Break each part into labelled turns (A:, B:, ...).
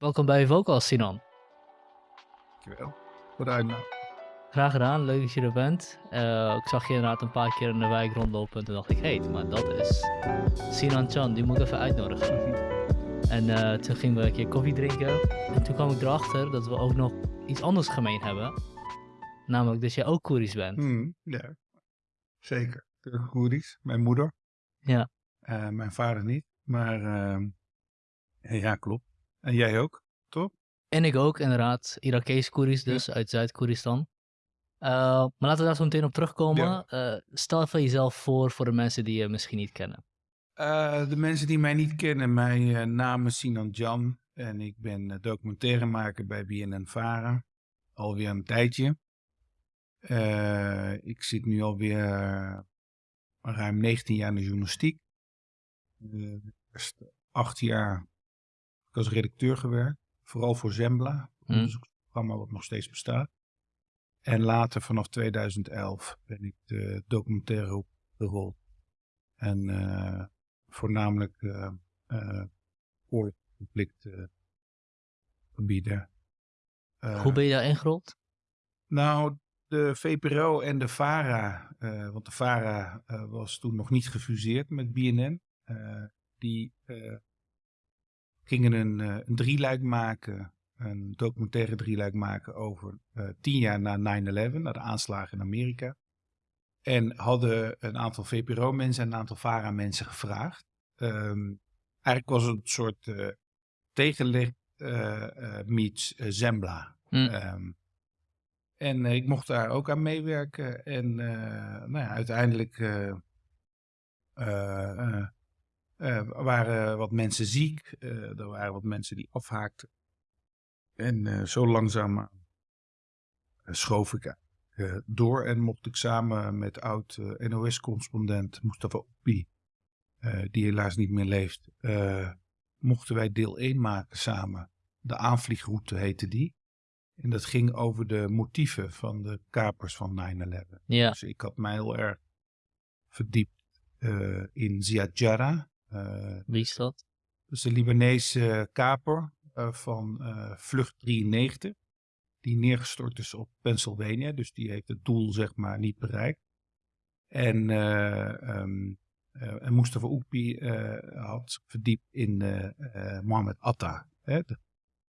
A: Welkom bij Vocal, Sinan.
B: Dankjewel voor de uitnodiging.
A: Graag gedaan, leuk dat je er bent. Eh, ik zag je inderdaad een paar keer in de wijk rondlopen en toen dacht ik, hé, hey, maar dat is Sinan Chan, die moet ik even uitnodigen. En eh, toen gingen we een keer koffie drinken en toen kwam ik erachter dat we ook nog iets anders gemeen hebben. Namelijk dat jij ook Koerisch bent.
B: Hmm, ja, zeker. De Koeri's, mijn moeder.
A: Ja.
B: Eh, mijn vader niet, maar ehm, ja, klopt. En jij ook, toch?
A: En ik ook, inderdaad. Irakees Koerisch dus, uit Zuid-Koeristan. Eh, maar laten we daar zo meteen op terugkomen.
B: Ja.
A: Eh, stel even jezelf voor voor de mensen die je misschien niet kennen.
B: Eh, de mensen die mij niet kennen, mijn naam is Sinan Jan en ik ben documentairemaker bij BNN Vara. Alweer een tijdje. Ik zit nu alweer ruim 19 jaar in de journalistiek. Eh, eerst acht jaar ik als redacteur gewerkt, vooral voor Zembla, een
A: Hm.
B: onderzoeksprogramma wat nog steeds bestaat. En later, vanaf 2011, ben ik de documentaire op gerold. En eh, voornamelijk oorlogsconflicten gebieden. Eh,
A: Hoe ben je daar ingerold?
B: nou, de VPRO en de VARA, want de VARA was toen nog niet gefuseerd met BNN. die gingen een, eh, een drieluik maken, een documentaire drieluik maken over eh, tien jaar na 9-11, na de aanslagen in Amerika. En hadden een aantal VPRO-mensen en een aantal VARA-mensen gevraagd. Ehm, eigenlijk was het een soort eh tegenlicht eh, meets Zembla.
A: Hm.
B: Ehm, en ik mocht daar ook aan meewerken. En nou ja, uiteindelijk eh, eh, waren wat mensen ziek. eh, er waren wat mensen die afhaakten. En eh, zo langzaam schoof ik door. En mocht ik samen met oud NOS-correspondent Mustafa eh, die helaas niet meer leeft, mochten wij deel 1 maken samen. De aanvliegroute heette die. En dat ging over de motieven van de kapers van 9-11.
A: Ja,
B: Dus ik had mij heel erg verdiept in eh,
A: wie is dat?
B: dus de Libanese kaper eh, van eh, Vlucht 93. Die neergestort is op Pennsylvania. Dus die heeft het doel zeg maar niet bereikt. En, eh eh, en Mustafa Oekpi eh, had verdiept in eh, eh, Mohammed Atta. Hè? De-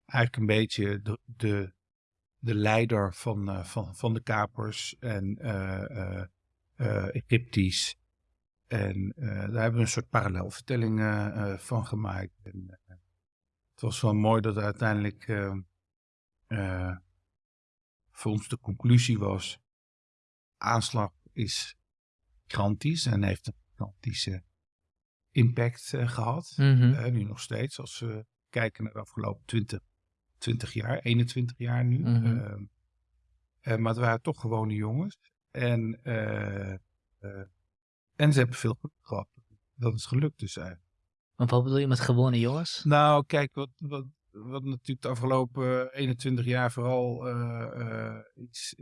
B: eigenlijk een beetje de, de, de leider van, eh, van, van de kapers. En eh, eh, eh, Egyptisch. En eh, daar hebben we een soort parallelvertelling eh, van gemaakt. En, eh, het was wel mooi dat uiteindelijk eh, eh, voor ons de conclusie was: aanslag is gigantisch en heeft een gigantische impact eh, gehad.
A: Mhm.
B: Nu nog steeds, als we kijken naar de afgelopen 20, 20 jaar, 21 jaar nu.
A: Mhm.
B: Ehm, eh, maar het waren toch gewone jongens. En, en ze hebben veel geluk gehad. Dat is gelukt dus eigenlijk.
A: Maar wat bedoel je met gewone jongens?
B: Nou, kijk, wat, wat, wat natuurlijk de afgelopen 21 jaar vooral eh, eh, iets,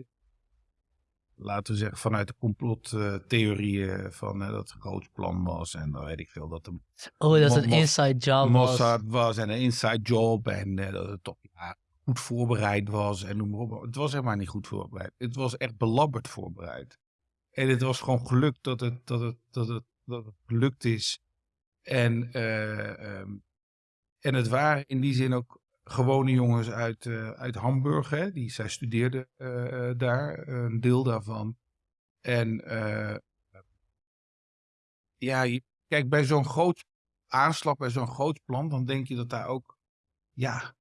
B: laten we zeggen, vanuit de complottheorieën van eh, dat het een groot plan was en dan weet ik veel dat de
A: Oh, dat een inside job was.
B: Mossad was en een inside job en eh, dat het toch ja, goed voorbereid was en noem maar op. Het was helemaal niet goed voorbereid. Het was echt belabberd voorbereid. En het was gewoon gelukt dat het, dat het, dat het, dat het gelukt is. En, eh, ehm, en het waren in die zin ook gewone jongens uit, eh, uit Hamburg. Hè? Die, zij studeerden eh, daar, een deel daarvan. En ja, kijk, bij zo'n groot aanslag, bij zo'n groot plan, dan denk je dat daar ook ja,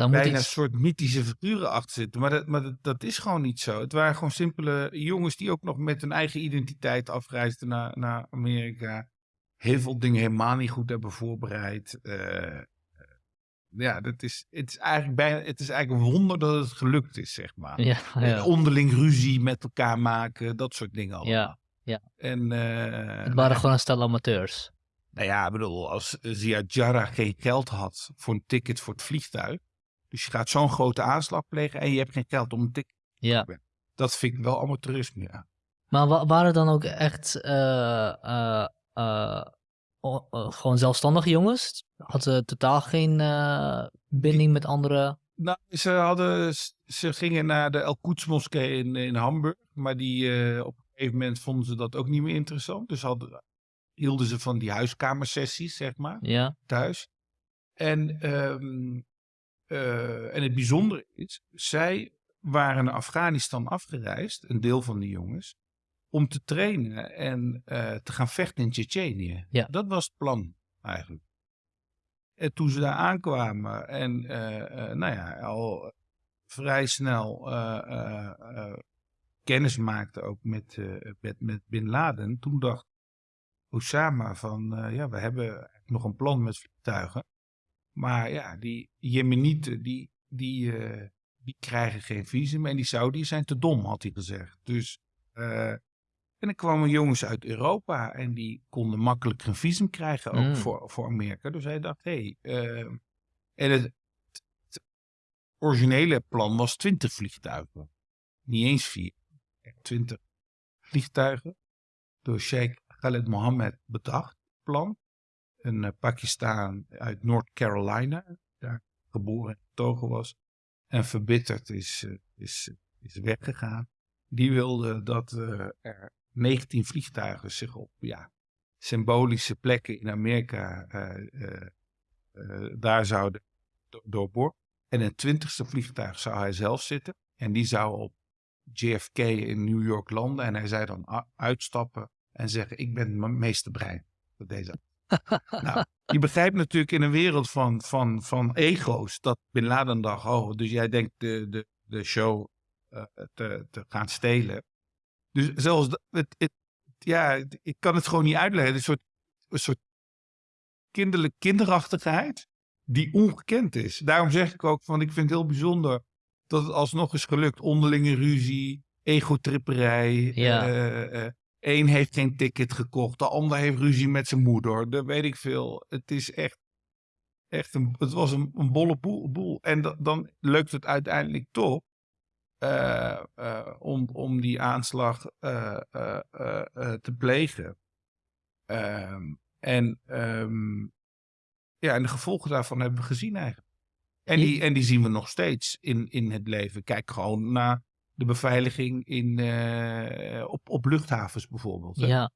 A: Daar moet
B: bijna een soort mythische figuren achter zitten. Maar, dat, maar dat, dat is gewoon niet zo. Het waren gewoon simpele jongens die ook nog met hun eigen identiteit afreisden naar, naar Amerika. Heel veel dingen helemaal niet goed hebben voorbereid. Eh, ja, dat is, het, is eigenlijk bijna, het is eigenlijk een wonder dat het gelukt is, zeg maar.
A: Ja, ja.
B: Onderling ruzie met elkaar maken, dat soort dingen allemaal.
A: Ja, ja.
B: En, eh,
A: Het waren gewoon een stel amateurs.
B: nou ja, ik bedoel, als Ziad Jarrah geen geld had voor een ticket voor het vliegtuig. Dus je gaat zo'n grote aanslag plegen en je hebt geen geld om een ticket.
A: Ja.
B: Dat vind ik wel amateurisme, ja.
A: Maar wa- waren dan ook echt eh, eh, eh, gewoon zelfstandige jongens? Hadden ze totaal geen binding met andere...
B: Nou, ze, hadden, ze gingen naar de El Quds moskee in, in Hamburg. Maar die, op een gegeven moment vonden ze dat ook niet meer interessant. Dus hadden, hielden ze van die huiskamersessies, zeg maar,
A: Ja,
B: thuis. En, ehm, eh, en het bijzondere is, zij waren naar Afghanistan afgereisd, een deel van die jongens, om te trainen en eh, te gaan vechten in Tsjetsjenië.
A: Ja.
B: Dat was het plan eigenlijk. En toen ze daar aankwamen en eh, nou ja, al vrij snel kennis maakten ook met, met, met Bin Laden, toen dacht Osama van, ja, we hebben nog een plan met vliegtuigen. Maar ja, die Jemenieten, die, die, eh, die krijgen geen visum. En die Saudis zijn te dom, had hij gezegd. Dus, eh, en dan kwamen jongens uit Europa en die konden makkelijk een visum krijgen ook
A: Mm.
B: voor, voor Amerika. Dus hij dacht, hé. Hey, eh, en het, het originele plan was 20 vliegtuigen. Niet eens vier. Echt 20 vliegtuigen. Door Sheikh Khaled Mohammed bedacht, plan. Een eh, Pakistan uit North Carolina, daar geboren en getogen was. En verbitterd is, eh, is, is weggegaan. Die wilde dat eh, er 19 vliegtuigen zich op ja, symbolische plekken in Amerika daar zouden do- doorboren. En een twintigste vliegtuig zou hij zelf zitten. En die zou op JFK in New York landen. En hij zei dan uitstappen en zeggen: Ik ben mijn meesterbrein. voor deze. nou, je begrijpt natuurlijk in een wereld van, van, van ego's dat Bin Laden dacht: Oh, dus jij denkt de, de, de show eh, te, te gaan stelen. Dus zelfs dat- het, het, ja, het- ik kan het gewoon niet uitleggen. Het is een soort, een soort kinderlijk kinderachtigheid die ongekend is. Daarom zeg ik ook van, ik vind het heel bijzonder dat het alsnog is gelukt. Onderlinge ruzie, egotripperij.
A: Ja.
B: eh, eh, Eén heeft geen ticket gekocht, de ander heeft ruzie met zijn moeder. Dat weet ik veel. Het is echt, echt een, het was een, een bolle boel. boel. En da- dan lukt het uiteindelijk toch eh, eh, om, om die aanslag eh, te plegen. Ehm, en, ehm, ja, en de gevolgen daarvan hebben we gezien eigenlijk. En die, en die zien we nog steeds in, in het leven. Kijk gewoon naar de beveiliging in, eh, op, op luchthavens bijvoorbeeld. hè.
A: ja.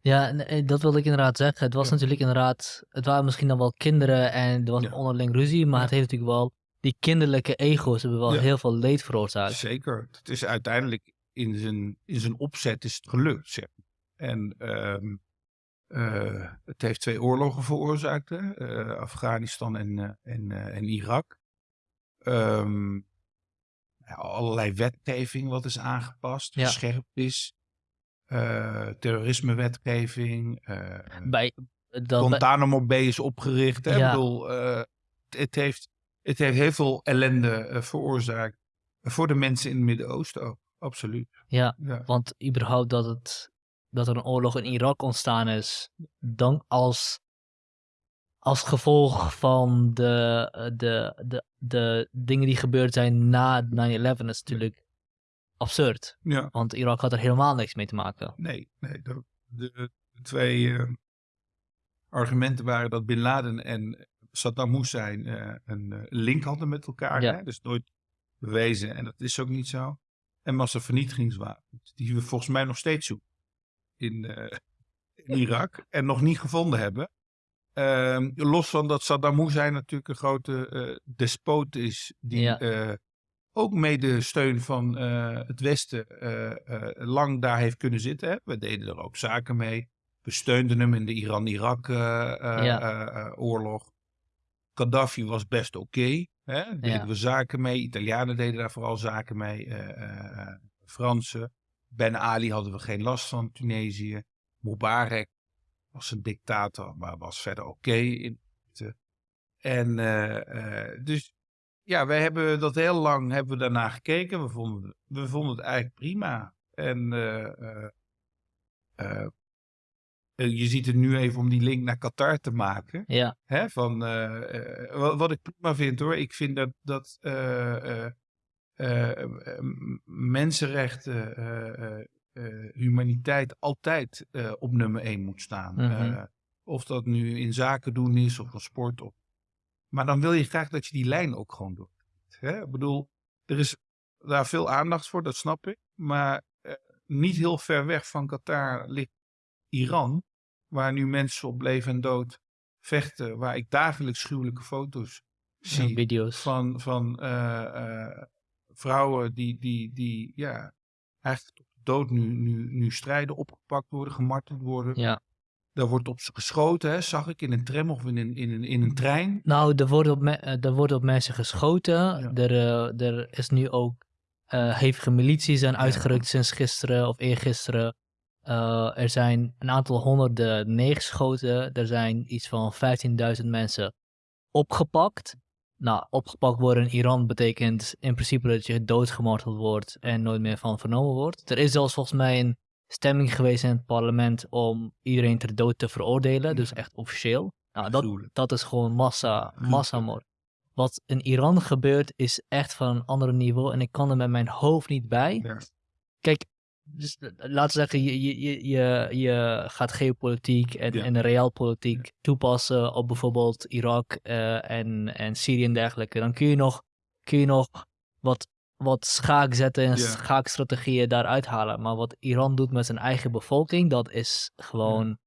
A: Ja, eh, dat wilde ik inderdaad zeggen. Het was
B: Ja.
A: natuurlijk inderdaad... Het waren misschien dan wel kinderen en er was
B: Ja.
A: onderling ruzie, maar
B: Ja.
A: het heeft natuurlijk wel... Die kinderlijke ego's hebben wel heel veel leed veroorzaakt.
B: Zeker. Het is uiteindelijk in zijn, in zijn opzet is het gelukt. Zeg. En ehm, eh, het heeft twee oorlogen veroorzaakt. Hè? Afghanistan en, en, en Irak. Ja, allerlei wetgeving wat is aangepast,
A: Ja.
B: is. Eh, terrorismewetgeving.
A: Bij, dat, bij-
B: Guantanamo Bay is opgericht. Hè? Ik bedoel, het, heeft, het heeft heel veel ellende veroorzaakt. Voor de mensen in het Midden-Oosten ook. Absoluut.
A: ja,
B: Ja.
A: want überhaupt dat, het, dat er een oorlog in Irak ontstaan is, dan als, als gevolg van de, eh, de, de, de dingen die gebeurd zijn na 9-11 is natuurlijk absurd.
B: ja.
A: Want Irak had er helemaal niks mee te maken.
B: Nee, nee. De, de, twee eh, argumenten waren dat Bin Laden en Saddam Hussein eh, een link hadden met elkaar.
A: Ja.
B: Hè? Dus nooit bewezen. En dat is ook niet zo. En massavernietigingswapens. Die we volgens mij nog steeds zoeken. In, in Irak. En nog niet gevonden hebben. Ehm, los van dat Saddam Hussein natuurlijk een grote eh, despoot is. Die
A: Ja.
B: eh, ook mede steun van eh, het Westen lang daar heeft kunnen zitten. Hè? We deden er ook zaken mee. We steunden hem in de Iran-Irak-oorlog.
A: Ja.
B: Gaddafi was best oké. hè? deden
A: Ja.
B: we zaken mee. Italianen deden daar vooral zaken mee. Fransen. Ben Ali hadden we geen last van. Tunesië. Mubarak was een dictator, maar was verder oké. in. En eh, eh, dus ja, wij hebben dat heel lang hebben we daarna gekeken. We vonden, we vonden het eigenlijk prima. En eh, je ziet het nu even om die link naar Qatar te maken.
A: Ja,
B: Hè, van, wat, wat ik prima vind hoor. Ik vind dat, dat mensenrechten, eh, humaniteit altijd eh, op nummer 1 moet staan.
A: Mhm.
B: Eh, Of dat nu in zaken doen is of een sport. Of... Maar dan wil je graag dat je die lijn ook gewoon doet. Hè? Ik bedoel, er is daar veel aandacht voor, dat snap ik. Maar niet heel ver weg van Qatar ligt Iran. Waar nu mensen op leven en dood vechten. Waar ik dagelijks gruwelijke foto's zie.
A: video's.
B: Van, van vrouwen die, die, die ja, eigenlijk dood nu, nu, nu strijden, opgepakt worden, gemarteld worden.
A: Ja.
B: Daar wordt op ze geschoten, hè, zag ik, in een tram of in een, in een, in een trein.
A: Nou, er wordt op, eh, er wordt op mensen geschoten.
B: Ja.
A: Er, eh, er is nu ook eh, hevige milities zijn uitgerukt sinds gisteren of eergisteren. Eh, er zijn een aantal honderden neergeschoten. Er zijn iets van 15.000 mensen opgepakt. Nou, opgepakt worden in Iran betekent in principe dat je doodgemarteld wordt en nooit meer van vernomen wordt. Er is zelfs volgens mij een stemming geweest in het parlement om iedereen ter dood te veroordelen, dus echt officieel. Nou, dat, dat is gewoon massa, massamoord. Wat in Iran gebeurt is echt van een ander niveau en ik kan er met mijn hoofd niet bij. Kijk, dus, eh, laten we zeggen, je, je, je, je, gaat geopolitiek en,
B: Ja.
A: en realpolitiek toepassen op bijvoorbeeld Irak eh, en, en Syrië en dergelijke. Dan kun je nog, kun je nog wat, wat schaakzetten en
B: Ja.
A: schaakstrategieën daaruit halen. Maar wat Iran doet met zijn eigen bevolking, dat is gewoon,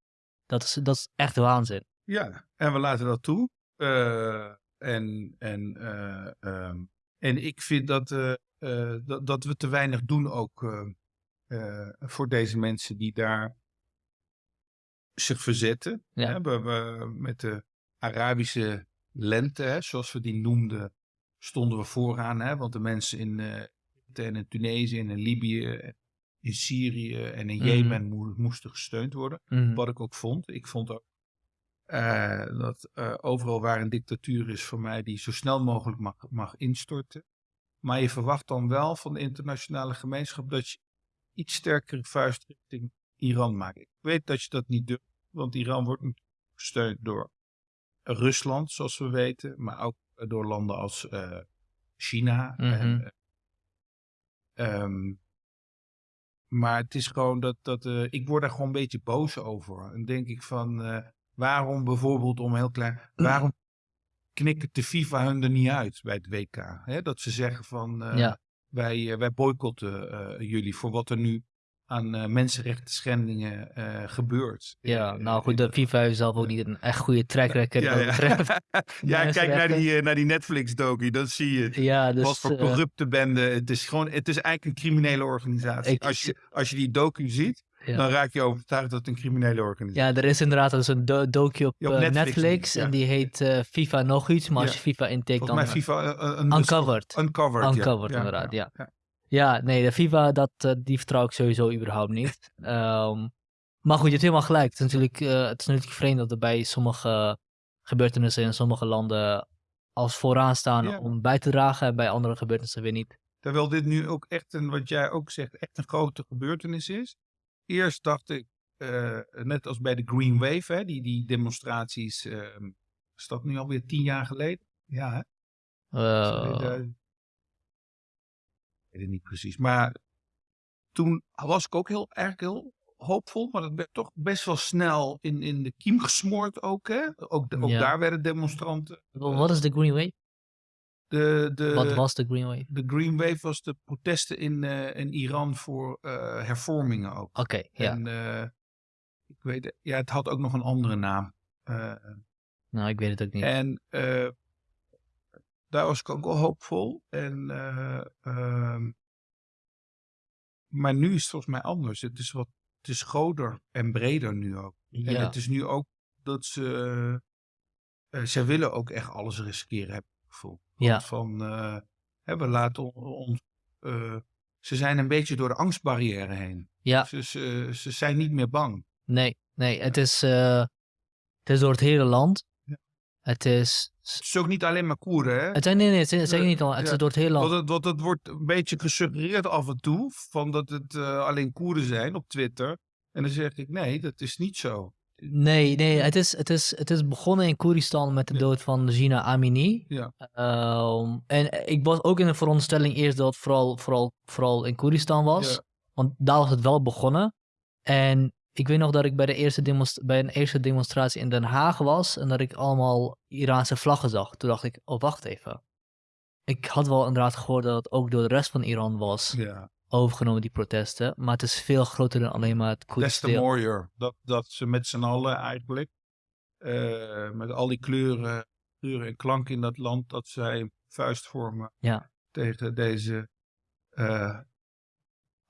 A: dat, is, dat is echt waanzin.
B: Ja, en we laten dat toe. Eh, en, en, eh, ehm, en ik vind dat, dat, dat we te weinig doen ook eh, voor deze mensen die daar zich verzetten.
A: Ja.
B: Hè, we, we- met de Arabische lente, hè, zoals we die noemden, stonden we vooraan. Hè, want de mensen in, en in Tunesië en in Libië, in Syrië en in
A: Mhm.
B: Jemen moe- moesten gesteund worden.
A: Mhm.
B: Wat ik ook vond. Ik vond ook eh, dat eh, overal waar een dictatuur is voor mij die zo snel mogelijk mag, mag instorten. Maar je verwacht dan wel van de internationale gemeenschap dat je iets sterkere vuist richting Iran maakt. Ik weet dat je dat niet durft, want Iran wordt natuurlijk gesteund door Rusland, zoals we weten, maar ook door landen als eh, China.
A: Mhm.
B: eh, ehm, maar het is gewoon dat, dat eh, ik word daar gewoon een beetje boos over. En denk ik van, waarom bijvoorbeeld om heel klein, waarom knikkert de FIFA hun er niet uit bij het WK? Hè? Dat ze zeggen van,
A: Ja.
B: Wij, eh, wij boycotten eh, jullie voor wat er nu aan eh mensenrechten schendingen gebeurt.
A: Ja, nou goed, de FIFA heeft zelf ook niet een echt goede track record
B: ja, ja, kijk naar die, naar die Netflix-docu, dan zie je
A: Ja, dus...
B: wat voor corrupte bende. Het is gewoon, het is eigenlijk een criminele organisatie.
A: Ik-
B: als, je, als je die docu ziet,
A: ja.
B: dan raak je overtuigd dat het een criminele organisatie
A: Ja, er is inderdaad dus een do docu op, eh,
B: Netflix
A: en die heet eh, FIFA nog iets, maar als je FIFA intikt dan...
B: mij FIFA eh, een
A: Uncovered.
B: Uncovered.
A: Uncovered, inderdaad, ja. Ja, nee, de FIFA, dat, eh, die vertrouw ik sowieso überhaupt niet. Ehm, maar goed, je hebt helemaal gelijk. Het is, natuurlijk, eh, het is natuurlijk vreemd dat er bij sommige gebeurtenissen in sommige landen als vooraan staan
B: Ja.
A: om bij te dragen en bij andere gebeurtenissen weer niet.
B: Terwijl dit nu ook echt een, wat jij ook zegt, echt een grote gebeurtenis is. Eerst dacht ik, eh, net als bij de Green Wave, hè, die, die demonstraties, eh, is dat nu alweer tien jaar geleden? Ja, hè?
A: Eh,
B: 2000. Ik weet het niet precies. Maar toen was ik ook heel, eigenlijk heel hoopvol. Maar dat werd toch best wel snel in, in de kiem gesmoord ook. Hè? Ook, de- ook
A: Ja.
B: daar werden demonstranten.
A: wa- wat is de Green Wave?
B: De, de,
A: wat was de Green Wave?
B: de Green Wave was de protesten in, eh, in Iran voor eh, hervormingen ook.
A: Oké, ja.
B: En eh, ik weet, ja, het had ook nog een andere naam.
A: Nou, ik weet het ook niet.
B: En daar was ik ook wel hoopvol. En, eh, ehm, maar nu is het volgens mij anders. Het is wat het is groter en breder nu ook. En
A: ja.
B: het is nu ook dat ze. zij willen ook echt alles riskeren, heb ik het gevoel.
A: Ja.
B: Van, hè, we laten on- ons. eh, ze zijn een beetje door de angstbarrière heen.
A: ja,
B: Ze, ze, ze zijn niet meer bang.
A: nee, nee. Het is, eh, het is door het hele land.
B: Ja.
A: Het is...
B: Het is ook niet alleen maar Koeren, hè?
A: Het zijn, nee, nee, het zeker
B: Nee,
A: niet al. Het
B: ja.
A: is door het hele land.
B: Want het, het wordt een beetje gesuggereerd af en toe. Van dat het eh, alleen Koerden zijn op Twitter. En dan zeg ik nee, dat is niet zo.
A: Nee, nee, het is, het, is, het is begonnen in Koeristan met de dood van Gina Amini.
B: Ja.
A: Ehm, en ik was ook in de veronderstelling eerst dat het vooral, vooral, vooral in Koeristan was.
B: Ja.
A: Want daar was het wel begonnen. En ik weet nog dat ik bij, de eerste bij een eerste demonstratie in Den Haag was en dat ik allemaal Iraanse vlaggen zag. Toen dacht ik, oh wacht even. Ik had wel inderdaad gehoord dat het ook door de rest van Iran was
B: Ja.
A: Overgenomen, die protesten. Maar het is veel groter dan alleen maar het
B: Des
A: Koerdische
B: te
A: deel.
B: mooier dat, dat ze met z'n allen eigenlijk, eh, met al die kleuren, kleuren en klanken in dat land, dat zij vuist vormen
A: Ja.
B: tegen deze, eh,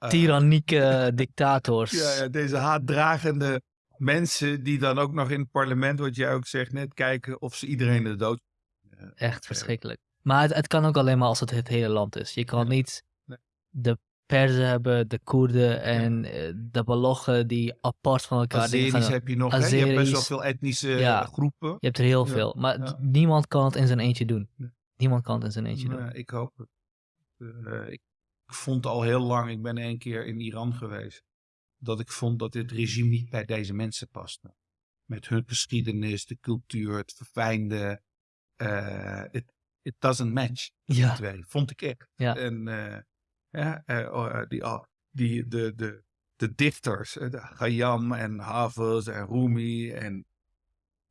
A: Tyrannieke dictators.
B: ja, ja, deze haatdragende mensen die dan ook nog in het parlement, wat jij ook zegt net, kijken of ze iedereen de dood.
A: Echt verschrikkelijk. Maar het, het kan ook alleen maar als het het hele land is. Je kan niet
B: Nee.
A: de Perzen hebben, de Koerden en eh, de Baloggen die apart van elkaar
B: Azeris
A: gaan.
B: heb je nog, hè? je hebt best wel veel etnische
A: Ja.
B: groepen.
A: Je hebt er heel
B: Ja,
A: veel. Maar
B: ja.
A: niemand kan het in zijn eentje doen. Niemand kan het in zijn eentje doen.
B: Nee, ik hoop het. Eh, ik, vond al heel lang, ik ben één keer in Iran geweest, dat ik vond dat dit regime niet bij deze mensen paste. Met hun geschiedenis, de cultuur, het verfijnde. eh, it, it doesn't match,
A: Ja,
B: twee. Vond ik echt.
A: Ja.
B: En eh, eh, eh, die, ah, die, de, de, de dichters, eh, de Khayyam en Hafiz en Rumi en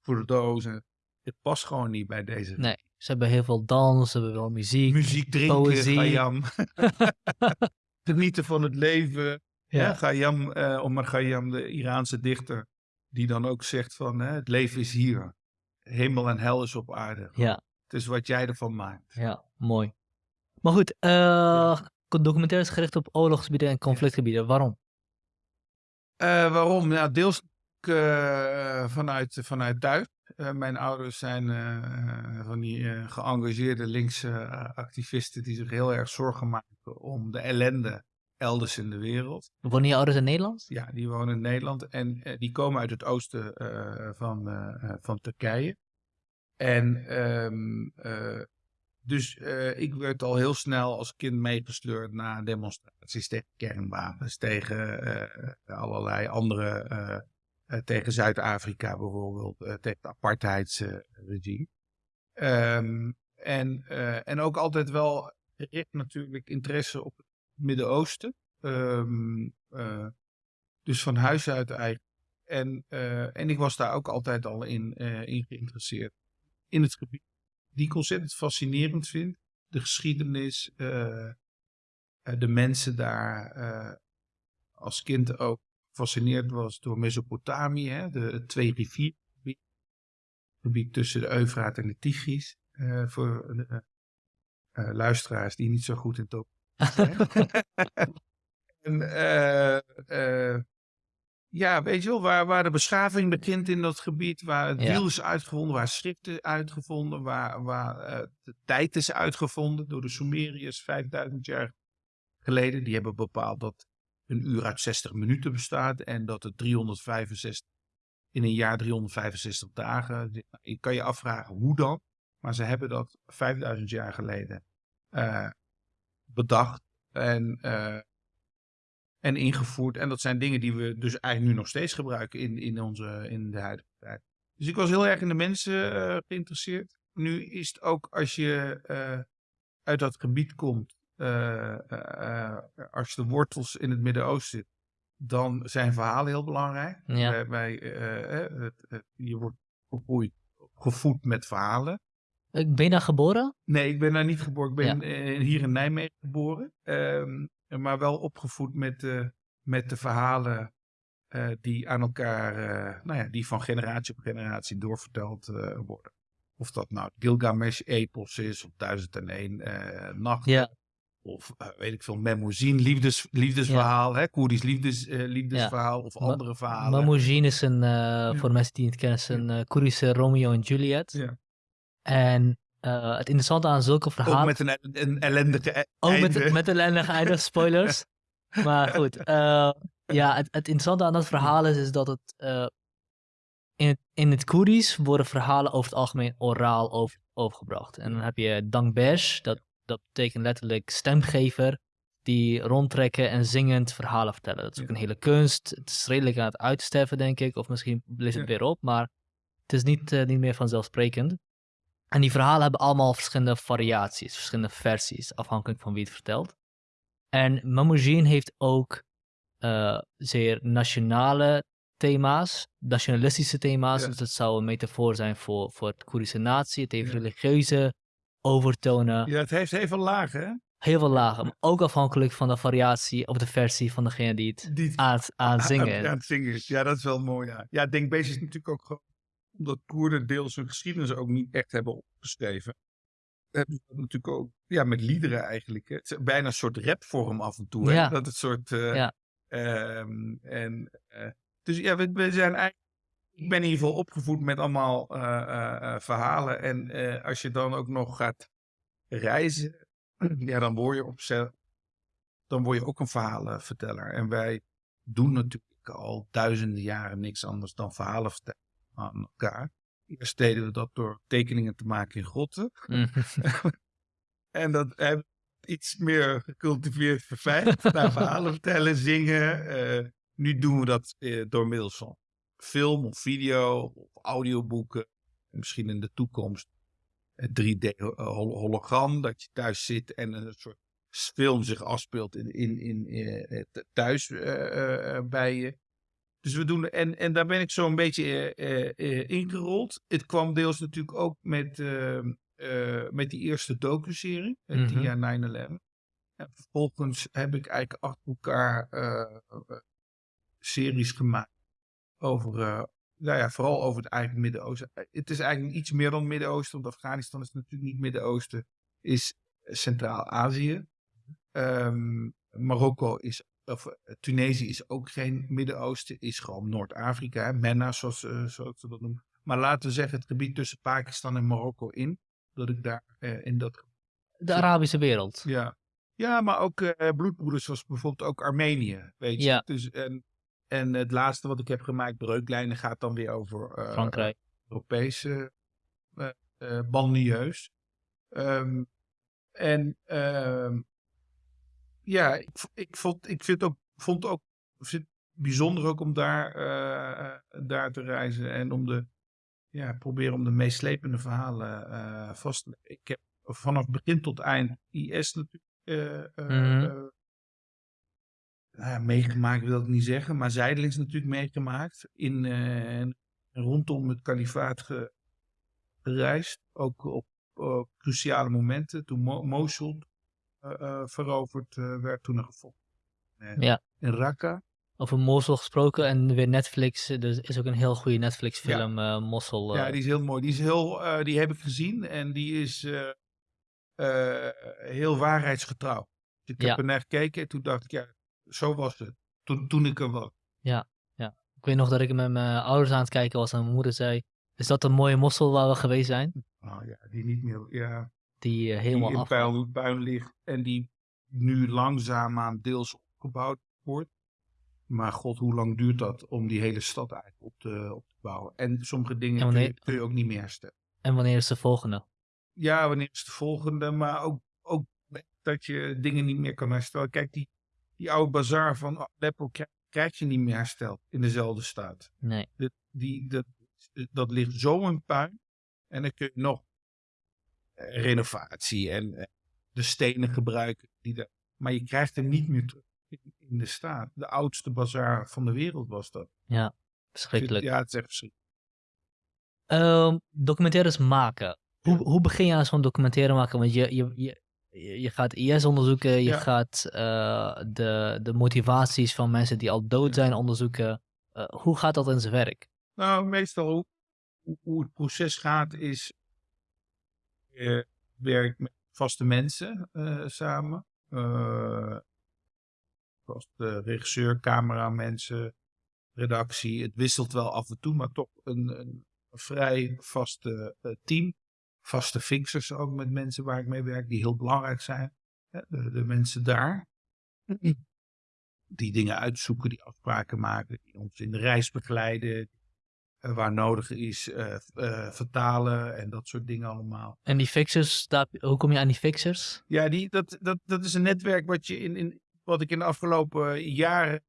B: en- Het past gewoon niet bij deze
A: nee. Ze hebben heel veel dans, ze hebben wel muziek.
B: muziek drinken,
A: poëzie.
B: Gayam. Genieten van het leven. Ja.
A: Ja.
B: Gayam, eh Omar Gayam, de Iraanse dichter, die dan ook zegt van hè, het leven is hier. Hemel en hel is op aarde.
A: Ja,
B: Het is wat jij ervan maakt.
A: ja, mooi. Maar goed, eh documentaires gericht op oorlogsgebieden en conflictgebieden. Waarom?
B: Eh, waarom? Ja, deels eh, vanuit, vanuit thuis. Eh, mijn ouders zijn van die geëngageerde linkse activisten die zich heel erg zorgen maken om de ellende elders in de wereld.
A: Wonen je ouders in Nederland?
B: Ja, die wonen in Nederland en die komen uit het oosten van, van Turkije. En eh, dus eh, ik werd al heel snel als kind meegesleurd naar demonstraties tegen kernwapens, tegen eh, allerlei andere, eh, tegen Zuid-Afrika bijvoorbeeld, tegen het apartheidsregime. Ehm, en, en ook altijd wel gericht natuurlijk interesse op het Midden-Oosten. Ehm, eh, dus van huis uit eigenlijk. En, en ik was daar ook altijd al in, in geïnteresseerd. In het gebied. Die ik ontzettend fascinerend vind. De geschiedenis. eh, eh, de mensen daar. eh, als kind ook gefascineerd was door Mesopotamië. Hè, de, het twee riviergebied. Het gebied tussen de Eufraat en de Tigris. voor luisteraars die niet zo goed in het zijn. en, ja, weet je wel, waar, waar de beschaving begint in dat gebied, waar het wiel is uitgevonden, waar schrift is uitgevonden, waar, waar eh, de tijd is uitgevonden door de Sumeriërs 5000 jaar geleden. Die hebben bepaald dat een uur uit 60 minuten bestaat en dat het 365 in een jaar 365 dagen. Je kan je afvragen hoe dan, maar ze hebben dat 5000 jaar geleden eh, bedacht en, eh, en ingevoerd. En dat zijn dingen die we dus eigenlijk nu nog steeds gebruiken in, in, onze, in de huidige tijd. Dus ik was heel erg in de mensen eh, geïnteresseerd. Nu is het ook als je eh, uit dat gebied komt, eh, als je de wortels in het Midden-Oosten zit, dan zijn verhalen heel belangrijk.
A: Ja.
B: Eh, het, het- je wordt opgevoed met verhalen.
A: Ik ben je daar geboren?
B: Nee, ik ben daar niet geboren. Ik ben
A: Ja.
B: eh, hier in Nijmegen geboren. Ehm, maar wel opgevoed met, eh, met de verhalen eh, die aan elkaar, eh, nou ja, die van generatie op generatie doorverteld eh, worden. Of dat nou Gilgamesh-epos is, of 1001 eh nacht.
A: Ja.
B: Of eh, weet ik veel, Memoezin, liefdes, liefdesverhaal, hè, Koerdisch liefdes, eh, liefdesverhaal, of andere verhalen.
A: Mamoudzin is een, eh, voor mensen die het kennen, is een eh, Koerdische Romeo en Juliet.
B: Ja.
A: En eh, het interessante aan zulke
B: Ook
A: verhalen...
B: met een, een ellendige e-
A: Ook
B: einde.
A: met, met een ellendige einde, spoilers. maar goed, eh, ja, het, het interessante aan dat verhaal is, is dat het, eh, in het in het Koerdisch worden verhalen over het algemeen oraal over, overgebracht. En dan heb je Dangbesh, dat, dat betekent letterlijk stemgever, die rondtrekken en zingend verhalen vertellen. Dat is ook een hele kunst. Het is redelijk aan het uitsterven, denk ik, of misschien leest het
B: Ja.
A: weer op, maar het is niet, niet meer vanzelfsprekend. En die verhalen hebben allemaal verschillende variaties, verschillende versies, afhankelijk van wie het vertelt. En Mamoudzin heeft ook eh, zeer nationale thema's, nationalistische thema's.
B: Ja.
A: Dus het zou een metafoor zijn voor, voor het Koerdische natie. Het heeft
B: Ja.
A: religieuze overtonen.
B: Ja, het heeft heel veel lagen, hè?
A: Heel veel lagen. Maar ook afhankelijk van de variatie of de versie van degene die het
B: Die
A: aan, zingen
B: aan,
A: is.
B: aan het zingen is. Ja, dat is wel mooi, ja. Ja, Denkbeest is natuurlijk ook gewoon... Omdat Koerden deels hun geschiedenis ook niet echt hebben opgeschreven. Hebben ze dat natuurlijk ook... Ja, met liederen eigenlijk. Hè. Het is bijna een soort rapvorm af en toe. Hè?
A: Ja.
B: Dat het soort... eh,
A: Ja.
B: ehm, en, eh, dus ja, we, we zijn eigenlijk... Ik ben in ieder geval opgevoed met allemaal eh, verhalen. En als je dan ook nog gaat reizen... Ja, dan word je op dan word je ook een verhalenverteller. En wij doen natuurlijk al duizenden jaren niks anders dan verhalen vertellen aan elkaar. Eerst deden we dat door tekeningen te maken in grotten.
A: Mhm.
B: En dat hebben we iets meer gecultiveerd verfijnd. naar verhalen vertellen, zingen. Eh, nu doen we dat eh, door middels van film of video of audioboeken. En misschien in de toekomst een 3D-hologram. Dat je thuis zit en een soort film zich afspeelt in, in, in, eh, th- thuis bij je. Dus we doen, en, en daar ben ik zo een beetje eh, eh, eh, ingerold. Het kwam deels natuurlijk ook met, eh, eh, met die eerste docu-serie,
A: Mhm.
B: 10 jaar 9-11. En vervolgens heb ik eigenlijk achter elkaar series gemaakt over, nou ja, vooral over het eigen Midden-Oosten. Het is eigenlijk iets meer dan Midden-Oosten, want Afghanistan is natuurlijk niet Midden-Oosten, is Centraal-Azië. Ehm, Marokko is, of eh, Tunesië is ook geen Midden-Oosten, is gewoon Noord-Afrika, MENA zoals, eh, zoals ze dat noemen. Maar laten we zeggen het gebied tussen Pakistan en Marokko in, dat ik daar eh, in dat
A: De Arabische wereld.
B: ja. Ja, maar ook eh bloedbroeders zoals bijvoorbeeld ook Armenië, weet je.
A: Ja.
B: Dus, en, en het laatste wat ik heb gemaakt, Breuklijnen, gaat dan weer over
A: Frankrijk.
B: Europese. Ehm, en ehm, ja, ik, vond, ik vind ook, vond ook vind het bijzonder ook om daar, eh, eh, daar te reizen en om de, ja, proberen om de meeslepende verhalen eh, vast te leggen. Ik heb vanaf begin tot eind IS natuurlijk
A: Mhm.
B: nou ja, meegemaakt, wil ik niet zeggen, maar zijdelings natuurlijk meegemaakt. In, en rondom het kalifaat ge- gereisd. Ook op cruciale momenten. Toen Mo- Mosul veroverd eh, werd, toen er gevochten eh,
A: Ja.
B: in Raqqa.
A: Over Mosul gesproken en weer Netflix. Er is ook een heel goede Netflix film, eh Mosul. eh,
B: Ja, die is heel mooi. Die, is heel, eh, die heb ik gezien en die is eh, eh, heel waarheidsgetrouw. Dus ik
A: Ja.
B: heb er naar gekeken en toen dacht ik, ja, zo was het. Toen, toen ik er was.
A: Ik weet nog dat ik met mijn ouders aan het kijken was en mijn moeder zei... Is dat een mooie Mosul waar we geweest zijn?
B: Oh ja, die niet meer, ja,
A: Die eh,
B: die
A: helemaal
B: in
A: af...
B: puin, puin ligt en die nu langzaamaan deels opgebouwd wordt. Maar god, hoe lang duurt dat om die hele stad eigenlijk op te, op te bouwen? En sommige dingen
A: En
B: kun, je, kun je ook niet meer herstellen.
A: En wanneer is de volgende?
B: Ja, wanneer is de volgende? Maar ook, ook dat je dingen niet meer kan herstellen. Kijk, die, die oude bazaar van Aleppo krijg, krijg je niet meer hersteld in dezelfde staat.
A: Nee.
B: Die, dat, dat ligt zo in puin. En dan kun je nog renovatie en eh, de stenen gebruiken. Die daar, maar je krijgt hem niet meer terug in, de staat. De oudste bazaar van de wereld was dat.
A: Verschrikkelijk.
B: Ja, het is echt verschrikkelijk.
A: Ehm, documentaires maken. Hoe, hoe begin je aan zo'n documentaire maken? Want je, je, je, je gaat IS onderzoeken, je
B: Ja.
A: gaat eh, de, de motivaties van mensen die al dood
B: Ja.
A: zijn onderzoeken. Eh, hoe gaat dat in zijn werk?
B: Nou, meestal hoe, hoe het proces gaat is... Je werkt met vaste mensen eh, samen. Eh vaste regisseur, cameramensen, redactie. Het wisselt wel af en toe, maar toch een, een vrij vaste eh, team. Vaste fixers ook met mensen waar ik mee werk, die heel belangrijk zijn. De mensen daar. Die dingen uitzoeken, die afspraken maken, die ons in de reis begeleiden, eh, waar nodig is, eh, eh, vertalen en dat soort dingen allemaal.
A: En die fixers, daar, hoe kom je aan die fixers?
B: Ja, die, dat, dat, dat is een netwerk wat, je in, in, wat ik in de afgelopen jaren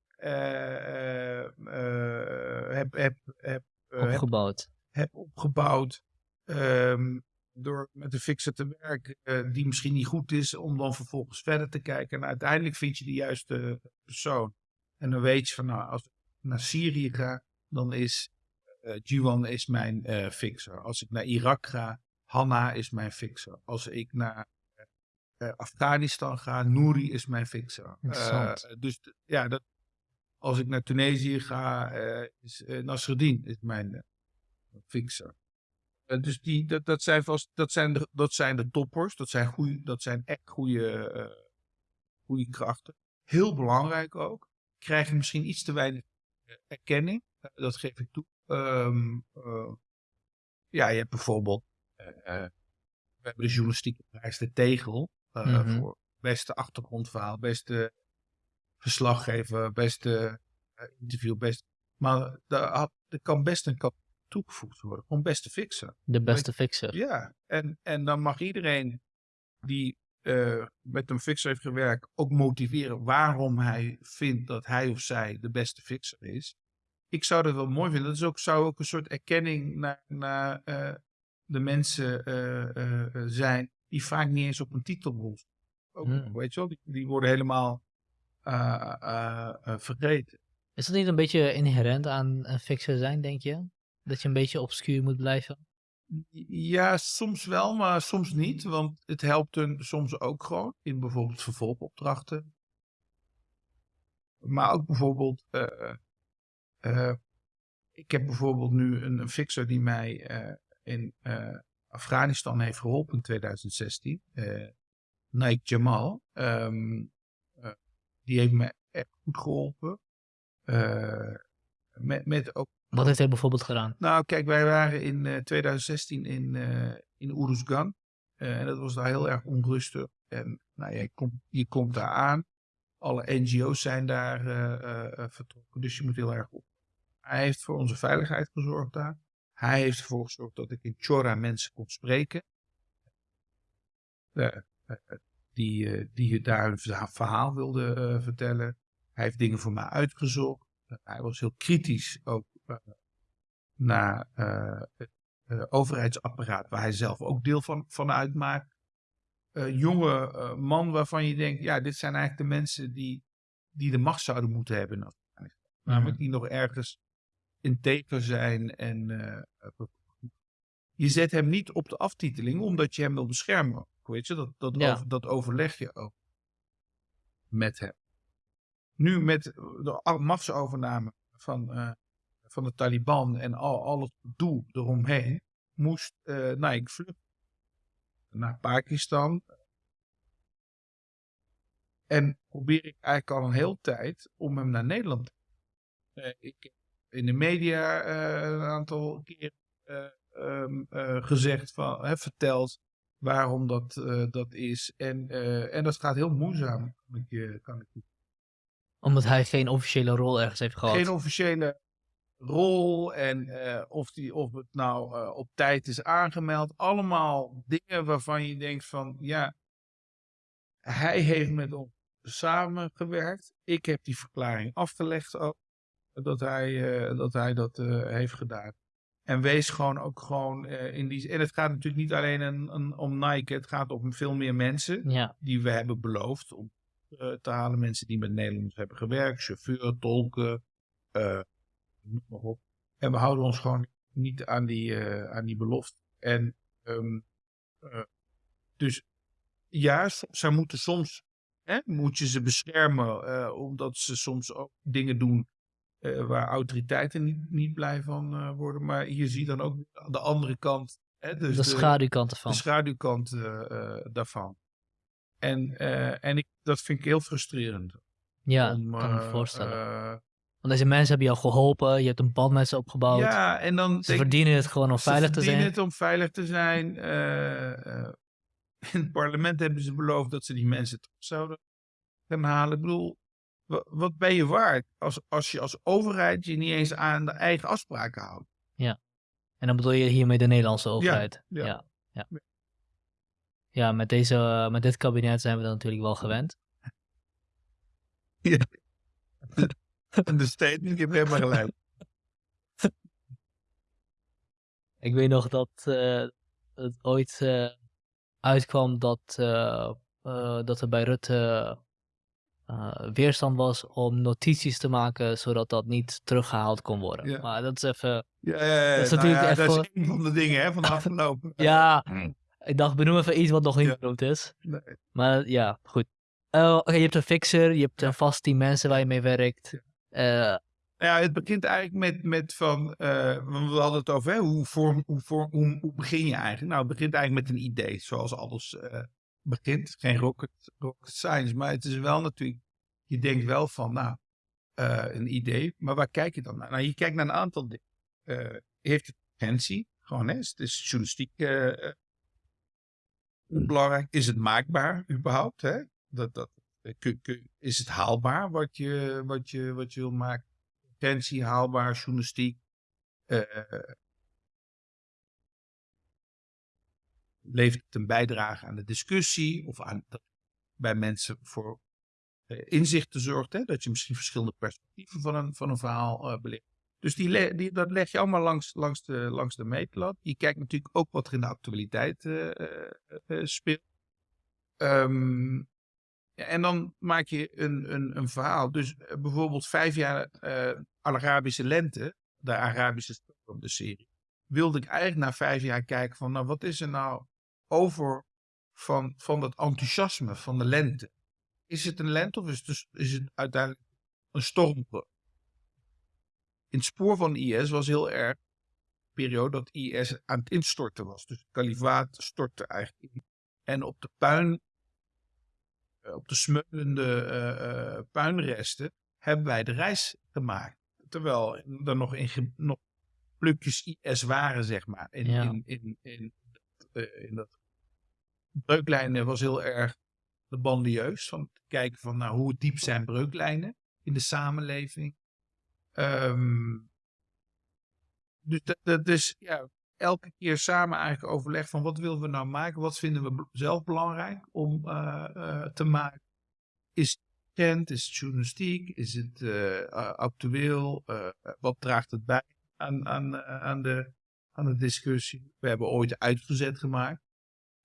B: heb, heb, heb, heb,
A: Opgebouwd.
B: heb opgebouwd. ehm, door met een fixer te werken die misschien niet goed is, om dan vervolgens verder te kijken. En uiteindelijk vind je de juiste persoon. En dan weet je van, nou, als ik naar Syrië ga, dan is uh, is mijn uh, fixer. Als ik naar Irak ga, Hanna is mijn fixer. Als ik naar uh, Afghanistan ga, Nouri is mijn fixer. dus ja, dat, als ik naar Tunesië ga, is Nasreddin is mijn fixer. dus die, dat, dat, zijn vast, dat, zijn de, dat zijn de toppers, dat zijn, goeie, dat zijn echt goede, goede krachten. Heel belangrijk ook. Krijgen misschien iets te weinig erkenning, dat geef ik toe. Um, uh, ja, je hebt bijvoorbeeld, uh, we hebben de journalistieke prijs de Tegel uh, mm -hmm. voor beste achtergrondverhaal, beste verslaggever, beste interview, best. Maar er kan best een kap toegevoegd worden, gewoon beste fixer.
A: De beste fixer.
B: Ja, en, en dan mag iedereen die uh, met een fixer heeft gewerkt ook motiveren waarom hij vindt dat hij of zij de beste fixer is ik zou dat wel mooi vinden. Dat is ook, zou ook een soort erkenning naar, naar uh, de mensen uh, uh, zijn die vaak niet eens op een titel ook, hmm. Weet je wel, die, die worden helemaal vergeten.
A: Is dat niet een beetje inherent aan een fixer zijn, denk je? Dat je een beetje obscuur moet blijven?
B: Ja, soms wel, maar soms niet. Want het helpt hun soms ook gewoon in bijvoorbeeld vervolgopdrachten. Maar ook bijvoorbeeld uh, ik heb bijvoorbeeld nu een, een fixer die mij uh, in uh, Afghanistan heeft geholpen in 2016. Nike Jamal. Um, die heeft me echt goed geholpen. met, met ook,
A: Wat heeft hij bijvoorbeeld gedaan?
B: Nou, kijk, wij waren in 2016 in, in Uruzgan. en dat was daar heel erg onrustig. En nou, je, komt, je komt daar aan. Alle NGO's zijn daar vertrokken. Dus je moet heel erg op hij heeft voor onze veiligheid gezorgd daar. Hij heeft ervoor gezorgd dat ik in Chora mensen kon spreken. Uh, die, uh, die daar hun verhaal wilde uh, vertellen. Hij heeft dingen voor mij uitgezocht. hij was heel kritisch ook naar het overheidsapparaat, waar hij zelf ook deel van, van uitmaakt. jonge man waarvan je denkt, ja, dit zijn eigenlijk de mensen die, die de macht zouden moeten hebben. Namelijk mhm. die nog ergens integer zijn en uh, je zet hem niet op de aftiteling omdat je hem wil beschermen. Weet je, dat, dat, over, dat overleg je ook met hem. Nu met de machtsovername van, uh, van de Taliban en al, al het doel eromheen, moest uh, Naik vluchten naar Pakistan. En probeer ik eigenlijk al een hele tijd om hem naar Nederland te uh, ik in de media uh, een aantal keer uh, um, uh, gezegd, van, hè, verteld waarom dat, dat is. En, en dat gaat heel moeizaam, kan ik, kan ik
A: Omdat hij geen officiële rol ergens heeft gehad.
B: Geen officiële rol en of, die, of het nou op tijd is aangemeld. Allemaal dingen waarvan je denkt van, ja, hij heeft met ons samengewerkt. Ik heb die verklaring afgelegd ook dat hij, uh, dat, hij dat uh, heeft gedaan. En wees gewoon ook gewoon uh, in die. En het gaat natuurlijk niet alleen een, een, om Nike, het gaat om veel meer mensen
A: ja.
B: die we hebben beloofd om te halen. Mensen die met Nederlanders hebben gewerkt, chauffeur, tolken, noem maar op. En we houden ons gewoon niet aan die, aan die belofte. En um, dus ja, zij moeten soms, hè, moet je ze beschermen, omdat ze soms ook dingen doen uh, waar autoriteiten niet, niet blij van uh, worden. Maar je ziet dan ook de andere kant. Hè, dus
A: de schaduwkant ervan.
B: De schaduwkant uh, daarvan. En, en ik, dat vind ik heel frustrerend.
A: Ja, om, kan me voorstellen. Want deze mensen hebben jou geholpen, je hebt een band met ze opgebouwd.
B: Ja, en dan...
A: Ze verdienen het gewoon om veilig te zijn. Ze
B: verdienen het om veilig te zijn. in het parlement hebben ze beloofd dat ze die mensen terug zouden gaan halen. Ik bedoel, wat ben je waard als, als je als overheid je niet eens aan de eigen afspraken houdt?
A: Ja. En dan bedoel je hiermee de Nederlandse overheid? Ja. Ja, ja. ja. met, deze, met dit kabinet zijn we dan natuurlijk wel gewend.
B: Ja. De statement, je hebt helemaal gelijk.
A: Ik weet nog dat uh, het ooit uh, uitkwam dat, uh, dat er bij Rutte eh, weerstand was om notities te maken, zodat dat niet teruggehaald kon worden.
B: Ja.
A: Maar dat is even...
B: Ja, ja, ja.
A: Dat is
B: Nou
A: natuurlijk
B: dat is een van de dingen hè, van de afgelopen.
A: Ja, ik dacht, benoem even iets wat nog niet
B: Ja.
A: benoemd is.
B: Nee.
A: Maar ja, goed. Eh, Oké, je hebt een fixer, je hebt een vast team mensen waar je mee werkt. Eh,
B: ja, het begint eigenlijk met, met van, eh, we hadden het over hè, hoe, vorm, hoe, vorm, hoe, hoe begin je eigenlijk? Nou, het begint eigenlijk met een idee, zoals alles eh, begint. Geen rocket, rocket science, maar het is wel natuurlijk, je denkt wel van, nou, eh, een idee, maar waar kijk je dan naar? Nou, je kijkt naar een aantal dingen. Eh, heeft het urgentie? Gewoon, hè, is, is journalistiek eh, belangrijk? Is het maakbaar überhaupt? Hè? Dat, dat, is het haalbaar wat je, wat je, wat je wil maken? Urgentie, haalbaar, journalistiek. Levert het een bijdrage aan de discussie of aan bij mensen voor eh, inzichten zorgt, hè? dat je misschien verschillende perspectieven van een, van een verhaal eh belicht. Dus die, die, dat leg je allemaal langs, langs, de, langs de meetlat. Je kijkt natuurlijk ook wat er in de actualiteit eh, speelt. Ehm, ja, en dan maak je een, een, een verhaal. Dus bijvoorbeeld vijf jaar Arabische lente, de Arabische de serie. Wilde ik eigenlijk na vijf jaar kijken van, nou wat is er nou over van, van dat enthousiasme van de lente? Is het een lente of is het, dus- is het uiteindelijk een stormbreuk? In het spoor van IS was heel erg de periode dat IS aan het instorten was. Dus het kalifaat stortte eigenlijk in. En op de puin, eh, op de smeulende eh, eh, puinresten, hebben wij de reis gemaakt. Terwijl er nog, in, nog plukjes IS waren, zeg maar. In,
A: Ja.
B: in, in, in, in dat breuklijnen was heel erg bandieus. Van te kijken van nou, hoe diep zijn breuklijnen in de samenleving. Ehm, dus dat, is ja, elke keer samen eigenlijk overleg van wat willen we nou maken? Wat vinden we zelf belangrijk om eh, eh, te maken? Is het trend? Is het journalistiek? Is het eh, actueel? Wat draagt het bij aan, aan, aan, de, aan de discussie? We hebben ooit uitgezet gemaakt.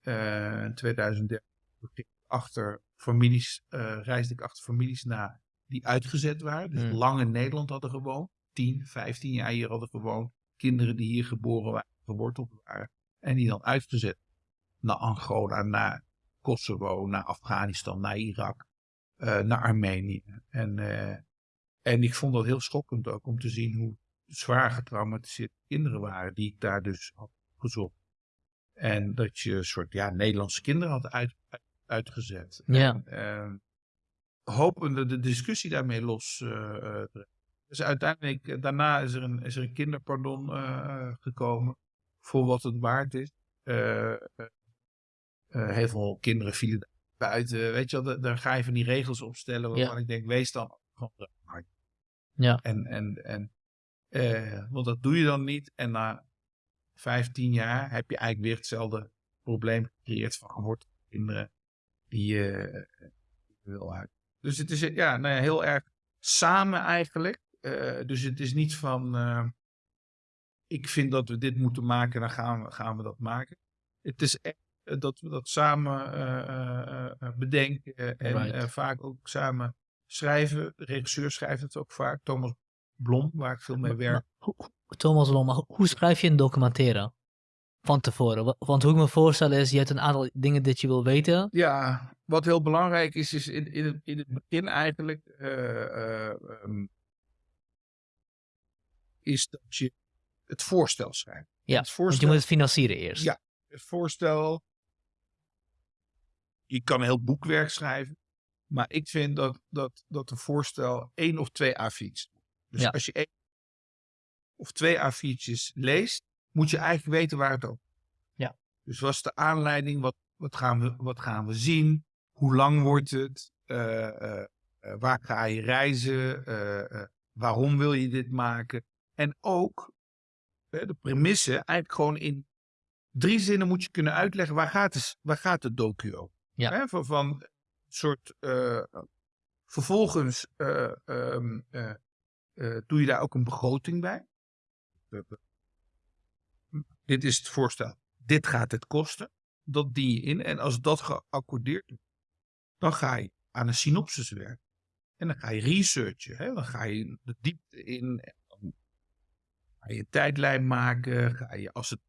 B: Eh, in 2013 ging ik achter families, eh, reisde ik achter families na die uitgezet waren. Dus
A: Hmm.
B: lang in Nederland hadden gewoond. 10, 15 jaar hier hadden gewoond. Kinderen die hier geboren waren, geworteld waren. En die dan uitgezet naar Angola, naar Kosovo, naar Afghanistan, naar Irak, eh, naar Armenië. En, en ik vond dat heel schokkend ook om te zien hoe zwaar getraumatiseerde kinderen waren die ik daar dus had gezocht. En dat je een soort ja, Nederlandse kinderen had uit, uit- uitgezet.
A: Ja.
B: En, ehm, hopende de discussie daarmee los eh, eh. Dus uiteindelijk, eh, daarna is er een, is er een kinderpardon gekomen. Voor wat het waard is. Heel veel kinderen vielen daar buiten. Weet je wel, da- daar ga je van die regels opstellen. Waarvan
A: Ja.
B: ik denk, wees dan gewoon.
A: Ja.
B: En, en, en, want dat doe je dan niet. En na 15 jaar heb je eigenlijk weer hetzelfde probleem gecreëerd van gewortelde kinderen die je eh, wil uit. Dus het is eh, ja, nou ja, heel erg samen eigenlijk. Eh, dus het is niet van ik vind dat we dit moeten maken, dan gaan we, gaan we dat maken. Het is echt dat we dat samen bedenken en
A: Right.
B: vaak ook samen schrijven. De regisseur schrijft het ook vaak. Thomas Blom, waar ik veel mee werk.
A: Thomas Lom, maar hoe- schrijf je een documentaire? Van tevoren. Wa- Want hoe ik me voorstel is, je hebt een aantal dingen dat je wil weten.
B: Ja, wat heel belangrijk is, is in, in, het, in het begin eigenlijk, eh, eh, ehm, is dat je het voorstel schrijft.
A: Ja,
B: het
A: Want
B: voorstel,
A: je moet het financieren eerst.
B: Ja. het voorstel, je kan een heel boekwerk schrijven, maar ik vind dat, dat, dat een voorstel één of twee A4'tjes. Dus
A: Ja.
B: als je één of twee A4'tjes leest, moet je eigenlijk weten waar het over
A: Ja.
B: Dus wat is de aanleiding? Wat, wat, gaan, we, wat gaan we zien? Hoe lang wordt het? Eh, eh, eh, waar ga je reizen? Waarom wil je dit maken? En ook de premisse, eigenlijk gewoon in drie zinnen moet je kunnen uitleggen waar gaat, het, waar gaat de docu over.
A: Ja.
B: Hè, van, van een soort, vervolgens eh, eh, doe je daar ook een begroting bij. Eh, Dit is het voorstel. Dit gaat het kosten. Dat dien je in. En als dat geaccordeerd wordt, dan ga je aan een synopsis werken. En dan ga je researchen. Hè? Dan ga je de diepte in. Dan ga je een tijdlijn maken. Ga je, als het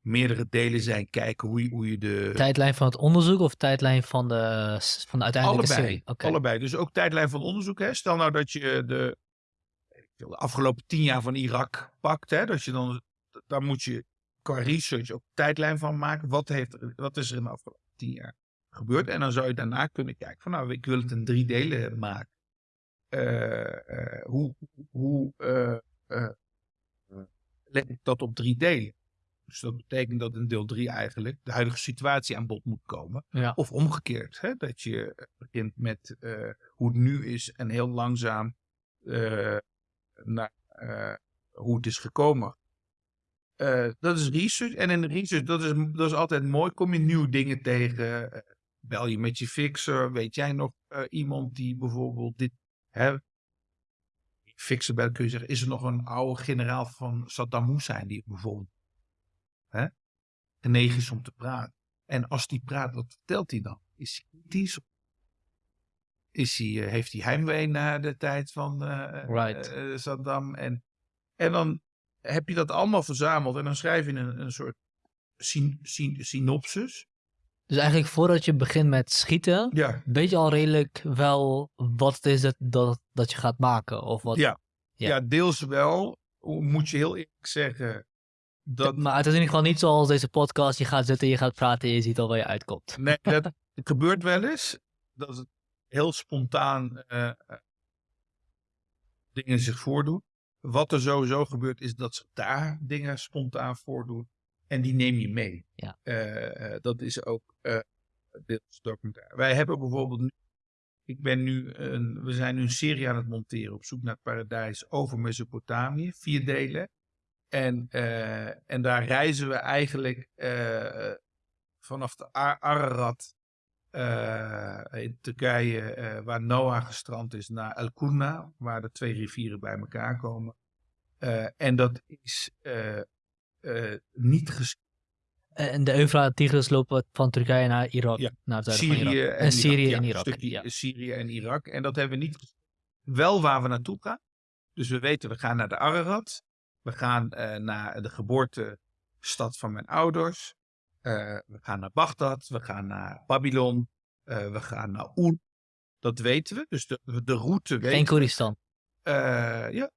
B: meerdere delen zijn, kijken hoe je, hoe je de...
A: Tijdlijn van het onderzoek of tijdlijn van de, van de uiteindelijke
B: allebei,
A: serie? Oké.
B: allebei. Dus ook tijdlijn van onderzoek. Hè? Stel nou dat je de, de afgelopen tien jaar van Irak pakt. Hè? Dat je dan, daar moet je qua research ook tijdlijn van maken. Wat, heeft, er- wat is er in de afgelopen tien jaar gebeurd? En dan zou je daarna kunnen kijken van nou, ik wil het in drie delen maken. Eh, eh, hoe hoe eh, leg ik dat op drie delen? Dus dat betekent dat in deel 3 eigenlijk de huidige situatie aan bod moet komen.
A: Ja.
B: Of omgekeerd, hè? dat je begint met hoe het nu is en heel langzaam naar eh, hoe het is gekomen. Eh, dat is research. En in research, dat is, dat is altijd mooi. Kom je nieuwe dingen tegen. eh, bel je met je fixer. Weet jij nog iemand die bijvoorbeeld dit... Hè, fixer belt, kun je zeggen, is er nog een oude generaal van Saddam Hussein die bijvoorbeeld hè, genegen is om te praten. En als die praat, wat vertelt hij dan? Is hij kritisch? Is hij, eh, heeft hij heimwee naar de tijd van eh,
A: Right.
B: eh, Saddam? En, en dan heb je dat allemaal verzameld en dan schrijf je een, een soort syn, syn- synopsis.
A: Dus eigenlijk voordat je begint met schieten,
B: Ja,
A: weet je al redelijk wel wat het is dat, dat, dat je gaat maken? Of wat?
B: Ja.
A: Ja.
B: ja. deels wel. Moet je heel eerlijk zeggen. Dat,
A: Maar het is in ieder geval niet zoals deze podcast. Je gaat zitten, je gaat praten en je ziet al waar je uitkomt.
B: Nee, dat gebeurt wel eens. Dat het heel spontaan eh, eh, dingen zich voordoen. Wat er sowieso gebeurt is dat zich daar dingen spontaan voordoen. En die neem je mee.
A: Ja.
B: Eh, dat is ook eh deels documentaire. Wij hebben bijvoorbeeld nu. Ik ben nu een, we zijn nu een serie aan het monteren op zoek naar het paradijs over Mesopotamië. Vier delen. En, en daar reizen we eigenlijk vanaf de Ar- Ararat eh, in Turkije, eh, waar Noah gestrand is, naar El Kurna, waar de twee rivieren bij elkaar komen. Eh, en dat is niet ges-
A: En de Eufraat-Tigris lopen van Turkije naar Irak,
B: Ja.
A: naar het zuiden van
B: Syrië
A: Irak.
B: en,
A: En Syrië
B: Irak. Ja,
A: en Irak.
B: Een stukje
A: ja.
B: Syrië en Irak. En dat hebben we niet. Wel waar we naartoe gaan. Dus we weten, we gaan naar de Ararat. We gaan naar de geboortestad van mijn ouders. Eh, we gaan naar Bagdad. We gaan naar Babylon. eh, we gaan naar Oer. Dat weten we. Dus de, de route weten
A: Geen
B: we.
A: Koeristan.
B: Eh, ja.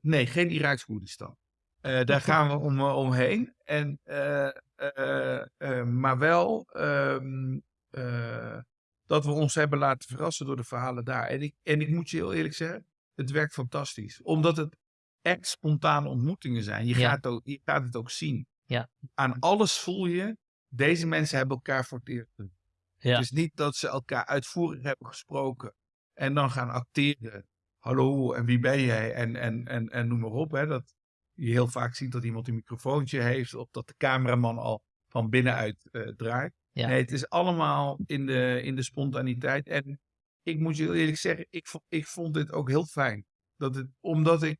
B: nee, geen Iraaks Koerdistan. Daar gaan we om, omheen. En, maar wel ehm, eh, dat we ons hebben laten verrassen door de verhalen daar. En ik, en ik moet je heel eerlijk zeggen, het werkt fantastisch. Omdat het echt spontane ontmoetingen zijn. Je,
A: Ja.
B: gaat, ook, je gaat het ook zien.
A: Ja.
B: Aan alles voel je, deze mensen hebben elkaar voor het eerst gezien.
A: Ja.
B: Het is niet dat ze elkaar uitvoerig hebben gesproken en dan gaan acteren. Hallo, en wie ben jij? En, en, en, en noem maar op. Hè, dat je heel vaak ziet dat iemand een microfoontje heeft of dat de cameraman al van binnenuit eh, draait.
A: Ja.
B: Nee, het is allemaal in de, in de spontaniteit. En ik moet je eerlijk zeggen, ik, ik vond dit ook heel fijn. Dat het, omdat ik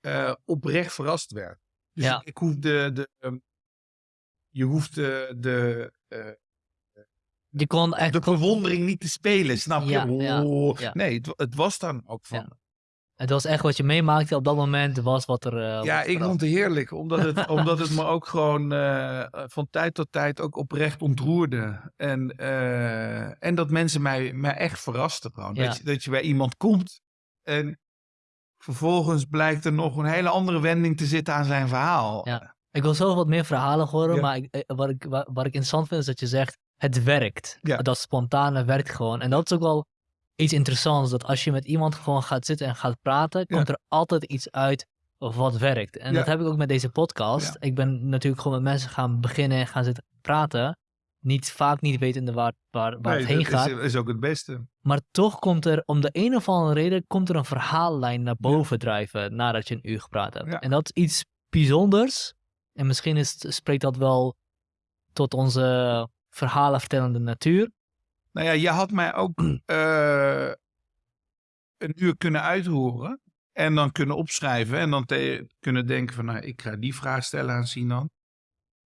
B: eh, oprecht verrast werd. Dus
A: Ja.
B: ik, ik hoef de, de, ehm, je hoeft de, de, eh,
A: Je kon echt...
B: de verwondering niet te spelen, snap je?
A: Ja,
B: Oh,
A: ja.
B: Nee, het, het was dan ook van.
A: Het was echt wat je meemaakte op dat moment, was wat er... eh,
B: Ja, ik vond het heerlijk, omdat het, omdat het me ook gewoon eh, van tijd tot tijd ook oprecht ontroerde. En, eh, en dat mensen mij, mij echt verrasten gewoon. Dat, je, dat je bij iemand komt en vervolgens blijkt er nog een hele andere wending te zitten aan zijn verhaal.
A: Ja. Ik wil zelf wat meer verhalen horen,
B: Ja.
A: maar ik, eh, wat, ik, wa- wat ik interessant vind is dat je zegt, het werkt.
B: Ja.
A: Dat spontane werkt gewoon. En dat is ook wel iets interessants, dat als je met iemand gewoon gaat zitten en gaat praten, komt er altijd iets uit wat werkt. En dat heb ik ook met deze podcast. Ik ben natuurlijk gewoon met mensen gaan beginnen en gaan zitten praten. Niet, vaak niet wetende waar, waar, waar
B: Nee,
A: het heen
B: dat
A: gaat.
B: is, is ook het beste.
A: Maar toch komt er, om de een of andere reden, komt er een verhaallijn naar boven drijven nadat je een uur gepraat hebt.
B: Ja.
A: En dat is iets bijzonders. En misschien is, spreekt dat wel tot onze verhalenvertellende natuur.
B: Nou ja, je had mij ook eh, een uur kunnen uithoren. En dan kunnen opschrijven. En dan kunnen denken van, nou, ik ga die vraag stellen aan Sinan.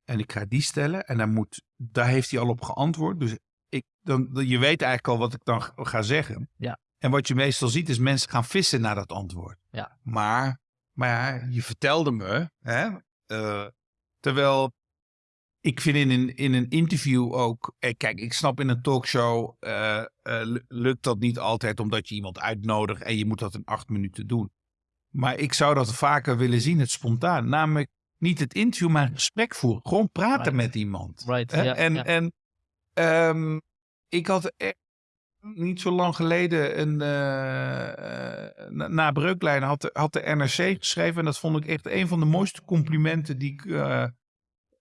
B: En ik ga die stellen. En dan moet, daar heeft hij al op geantwoord. Dus ik, dan, je weet eigenlijk al wat ik dan ga zeggen.
A: Ja.
B: En wat je meestal ziet is mensen gaan vissen naar dat antwoord.
A: Ja.
B: Maar, maar ja, je vertelde me, hè, eh, terwijl ik vind in een, in een interview ook, eh, kijk, ik snap in een talkshow eh, lu- lukt dat niet altijd omdat je iemand uitnodigt en je moet dat in acht minuten doen. Maar ik zou dat vaker willen zien, het spontaan. Namelijk niet het interview, maar een gesprek voeren. Gewoon praten
A: Right.
B: met iemand.
A: Right, ja,
B: en
A: ja.
B: en ehm, ik had echt niet zo lang geleden een, eh, eh, na, Breuklijn had de, had de NRC geschreven. En dat vond ik echt een van de mooiste complimenten die ik eh,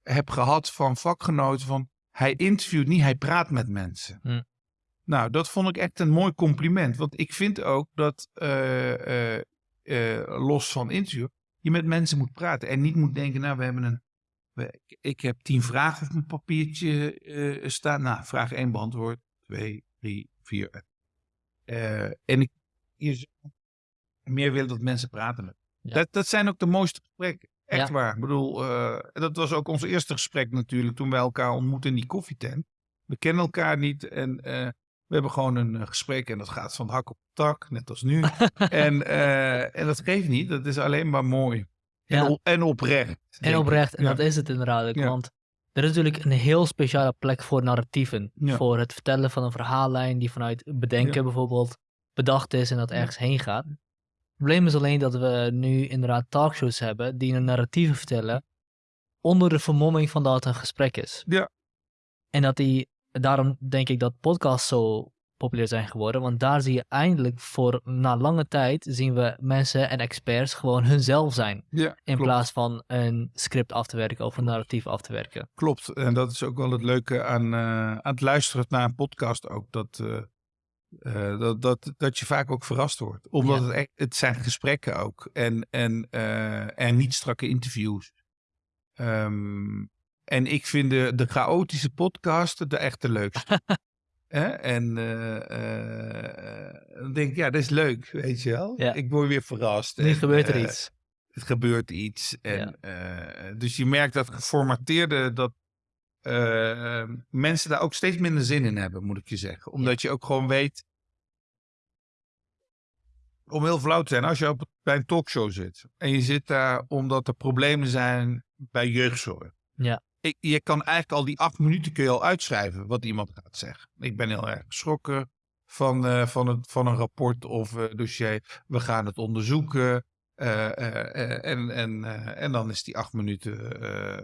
B: heb gehad van vakgenoten. Van hij interviewt niet, hij praat met mensen.
A: Hm.
B: Nou, dat vond ik echt een mooi compliment. Want ik vind ook dat, los van interview, je met mensen moet praten. En niet moet denken, nou, we hebben een. we- ik heb tien vragen op mijn papiertje eh, staan. Nou, vraag één beantwoord. Twee, drie, vier. Eh, en ik je meer willen dat mensen praten met.
A: Ja.
B: Dat, dat zijn ook de mooiste gesprekken. Echt
A: Ja.
B: waar. Ik bedoel, eh, dat was ook ons eerste gesprek natuurlijk toen wij elkaar ontmoetten in die koffietent. We kennen elkaar niet en eh, we hebben gewoon een eh, gesprek en dat gaat van hak op tak, net als nu. en, eh, en dat geeft niet, dat is alleen maar mooi. En,
A: Ja.
B: op- en oprecht.
A: En oprecht, en
B: Ja.
A: dat is het inderdaad. ook,
B: Ja.
A: Want er is natuurlijk een heel speciale plek voor narratieven.
B: Ja.
A: Voor het vertellen van een verhaallijn die vanuit bedenken
B: Ja.
A: bijvoorbeeld bedacht is en dat ergens heen gaat. Het probleem is alleen dat we nu inderdaad talkshows hebben die een narratieve vertellen onder de vermomming van dat het een gesprek is.
B: Ja.
A: En dat die, daarom denk ik dat podcasts zo populair zijn geworden, want daar zie je eindelijk voor na lange tijd zien we mensen en experts gewoon hunzelf zijn.
B: Ja,
A: In
B: klopt.
A: plaats van een script af te werken of een narratief af te werken.
B: Klopt. En dat is ook wel het leuke aan, eh, aan het luisteren naar een podcast ook. Dat, eh, eh, dat, dat, dat je vaak ook verrast wordt. Omdat
A: Ja.
B: het, echt, het zijn gesprekken ook. En, en, en niet strakke interviews. Ehm, en ik vind de, de chaotische podcasten de echte leukste. Hè? En eh, eh, dan denk ik, ja, dat is leuk, weet je wel.
A: Ja.
B: Ik word weer verrast.
A: Nu
B: En,
A: gebeurt er
B: eh,
A: iets.
B: het gebeurt iets. En, dus je merkt dat geformateerde, dat mensen daar ook steeds minder zin in hebben, moet ik je zeggen. Omdat je ook gewoon weet, om heel flauw te zijn, als je op, bij een talkshow zit en je zit daar omdat er problemen zijn bij jeugdzorg.
A: Ja.
B: Ik, je kan eigenlijk al die acht minuten kun je al uitschrijven wat iemand gaat zeggen. Ik ben heel erg geschrokken van, eh, van, het, van een rapport of eh, dossier. We gaan het onderzoeken. Eh, en, en, en dan is die acht minuten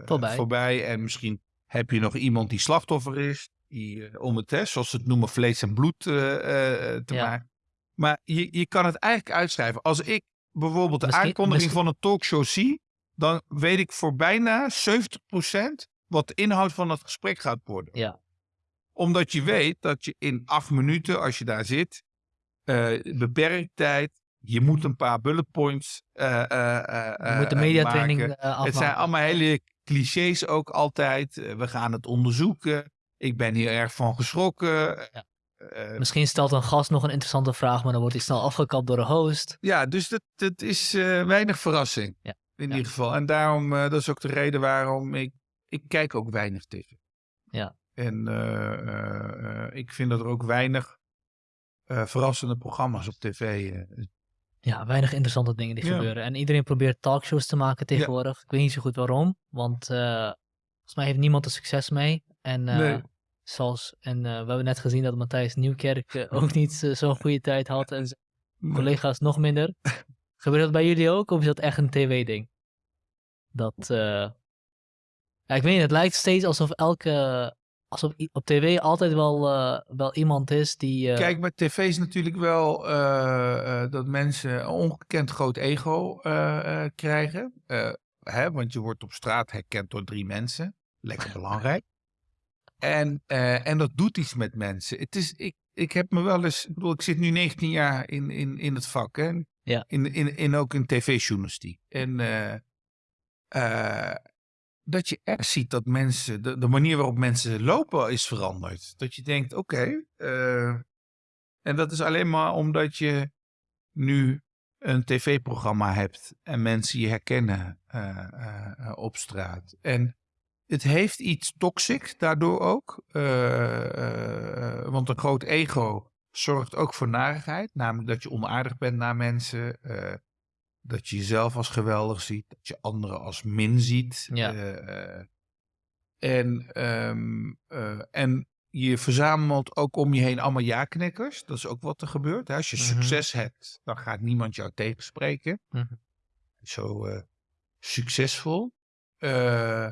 A: Voorbij.
B: voorbij. En misschien heb je nog iemand die slachtoffer is. Die, om het, hè, zoals ze het noemen, vlees en bloed te
A: Ja.
B: maken. Maar je, je kan het eigenlijk uitschrijven. Als ik bijvoorbeeld de
A: Misschien-
B: aankondiging
A: misschien-
B: van een talkshow zie, dan weet ik voor bijna 70% wat de inhoud van het gesprek gaat worden.
A: Ja.
B: Omdat je weet dat je in acht minuten, als je daar zit, eh beperkt tijd, je moet een paar bullet points eh, eh,
A: Je moet de mediatraining
B: maken.
A: uh, afmaken.
B: Het zijn allemaal hele clichés ook altijd. We gaan het onderzoeken. Ik ben hier erg van geschrokken.
A: Ja. Misschien stelt een gast nog een interessante vraag, maar dan wordt hij snel afgekapt door de host.
B: Ja, dus dat, dat is weinig verrassing.
A: Ja.
B: In
A: Ja.
B: ieder geval. En daarom, eh, dat is ook de reden waarom ik, ik kijk ook weinig tv.
A: Ja.
B: En eh, eh, ik vind dat er ook weinig verrassende programma's op tv.
A: Ja, weinig interessante dingen die
B: Ja.
A: gebeuren. En iedereen probeert talkshows te maken tegenwoordig. Ik weet niet zo goed waarom, want volgens mij heeft niemand er succes mee. En,
B: Nee.
A: zoals, en we hebben net gezien dat Matthijs Nieuwkerk ook niet zo'n goede tijd had en zijn collega's nog minder. Gebeurt dat bij jullie ook of is dat echt een tv-ding? Dat, eh, ja, ik weet niet, het lijkt steeds alsof elke, alsof op tv altijd wel, eh, wel iemand is die... eh,
B: Kijk, bij tv is natuurlijk wel dat mensen een ongekend groot ego krijgen. Hè, want je wordt op straat herkend door drie mensen. Lekker belangrijk. En, en dat doet iets met mensen. Het is, ik, ik heb me wel eens, ik bedoel, ik zit nu 19 jaar in, in, in het vak. Hè?
A: Ja.
B: In, in, in ook in tv-journalistiek. En eh, eh, dat je echt ziet dat mensen, de, manier waarop mensen lopen is veranderd. Dat je denkt, oké. eh, en dat is alleen maar omdat je nu een tv-programma hebt en mensen je herkennen op straat. En het heeft iets toxic daardoor ook. Want een groot ego zorgt ook voor narigheid. Namelijk dat je onaardig bent naar mensen. dat je jezelf als geweldig ziet. Dat je anderen als min ziet.
A: Ja.
B: en, um, en je verzamelt ook om je heen allemaal ja-knikkers. Dat is ook wat er gebeurt. Als je mhm. succes hebt, dan gaat niemand jou tegenspreken. Mm -hmm. Zo succesvol. Uh,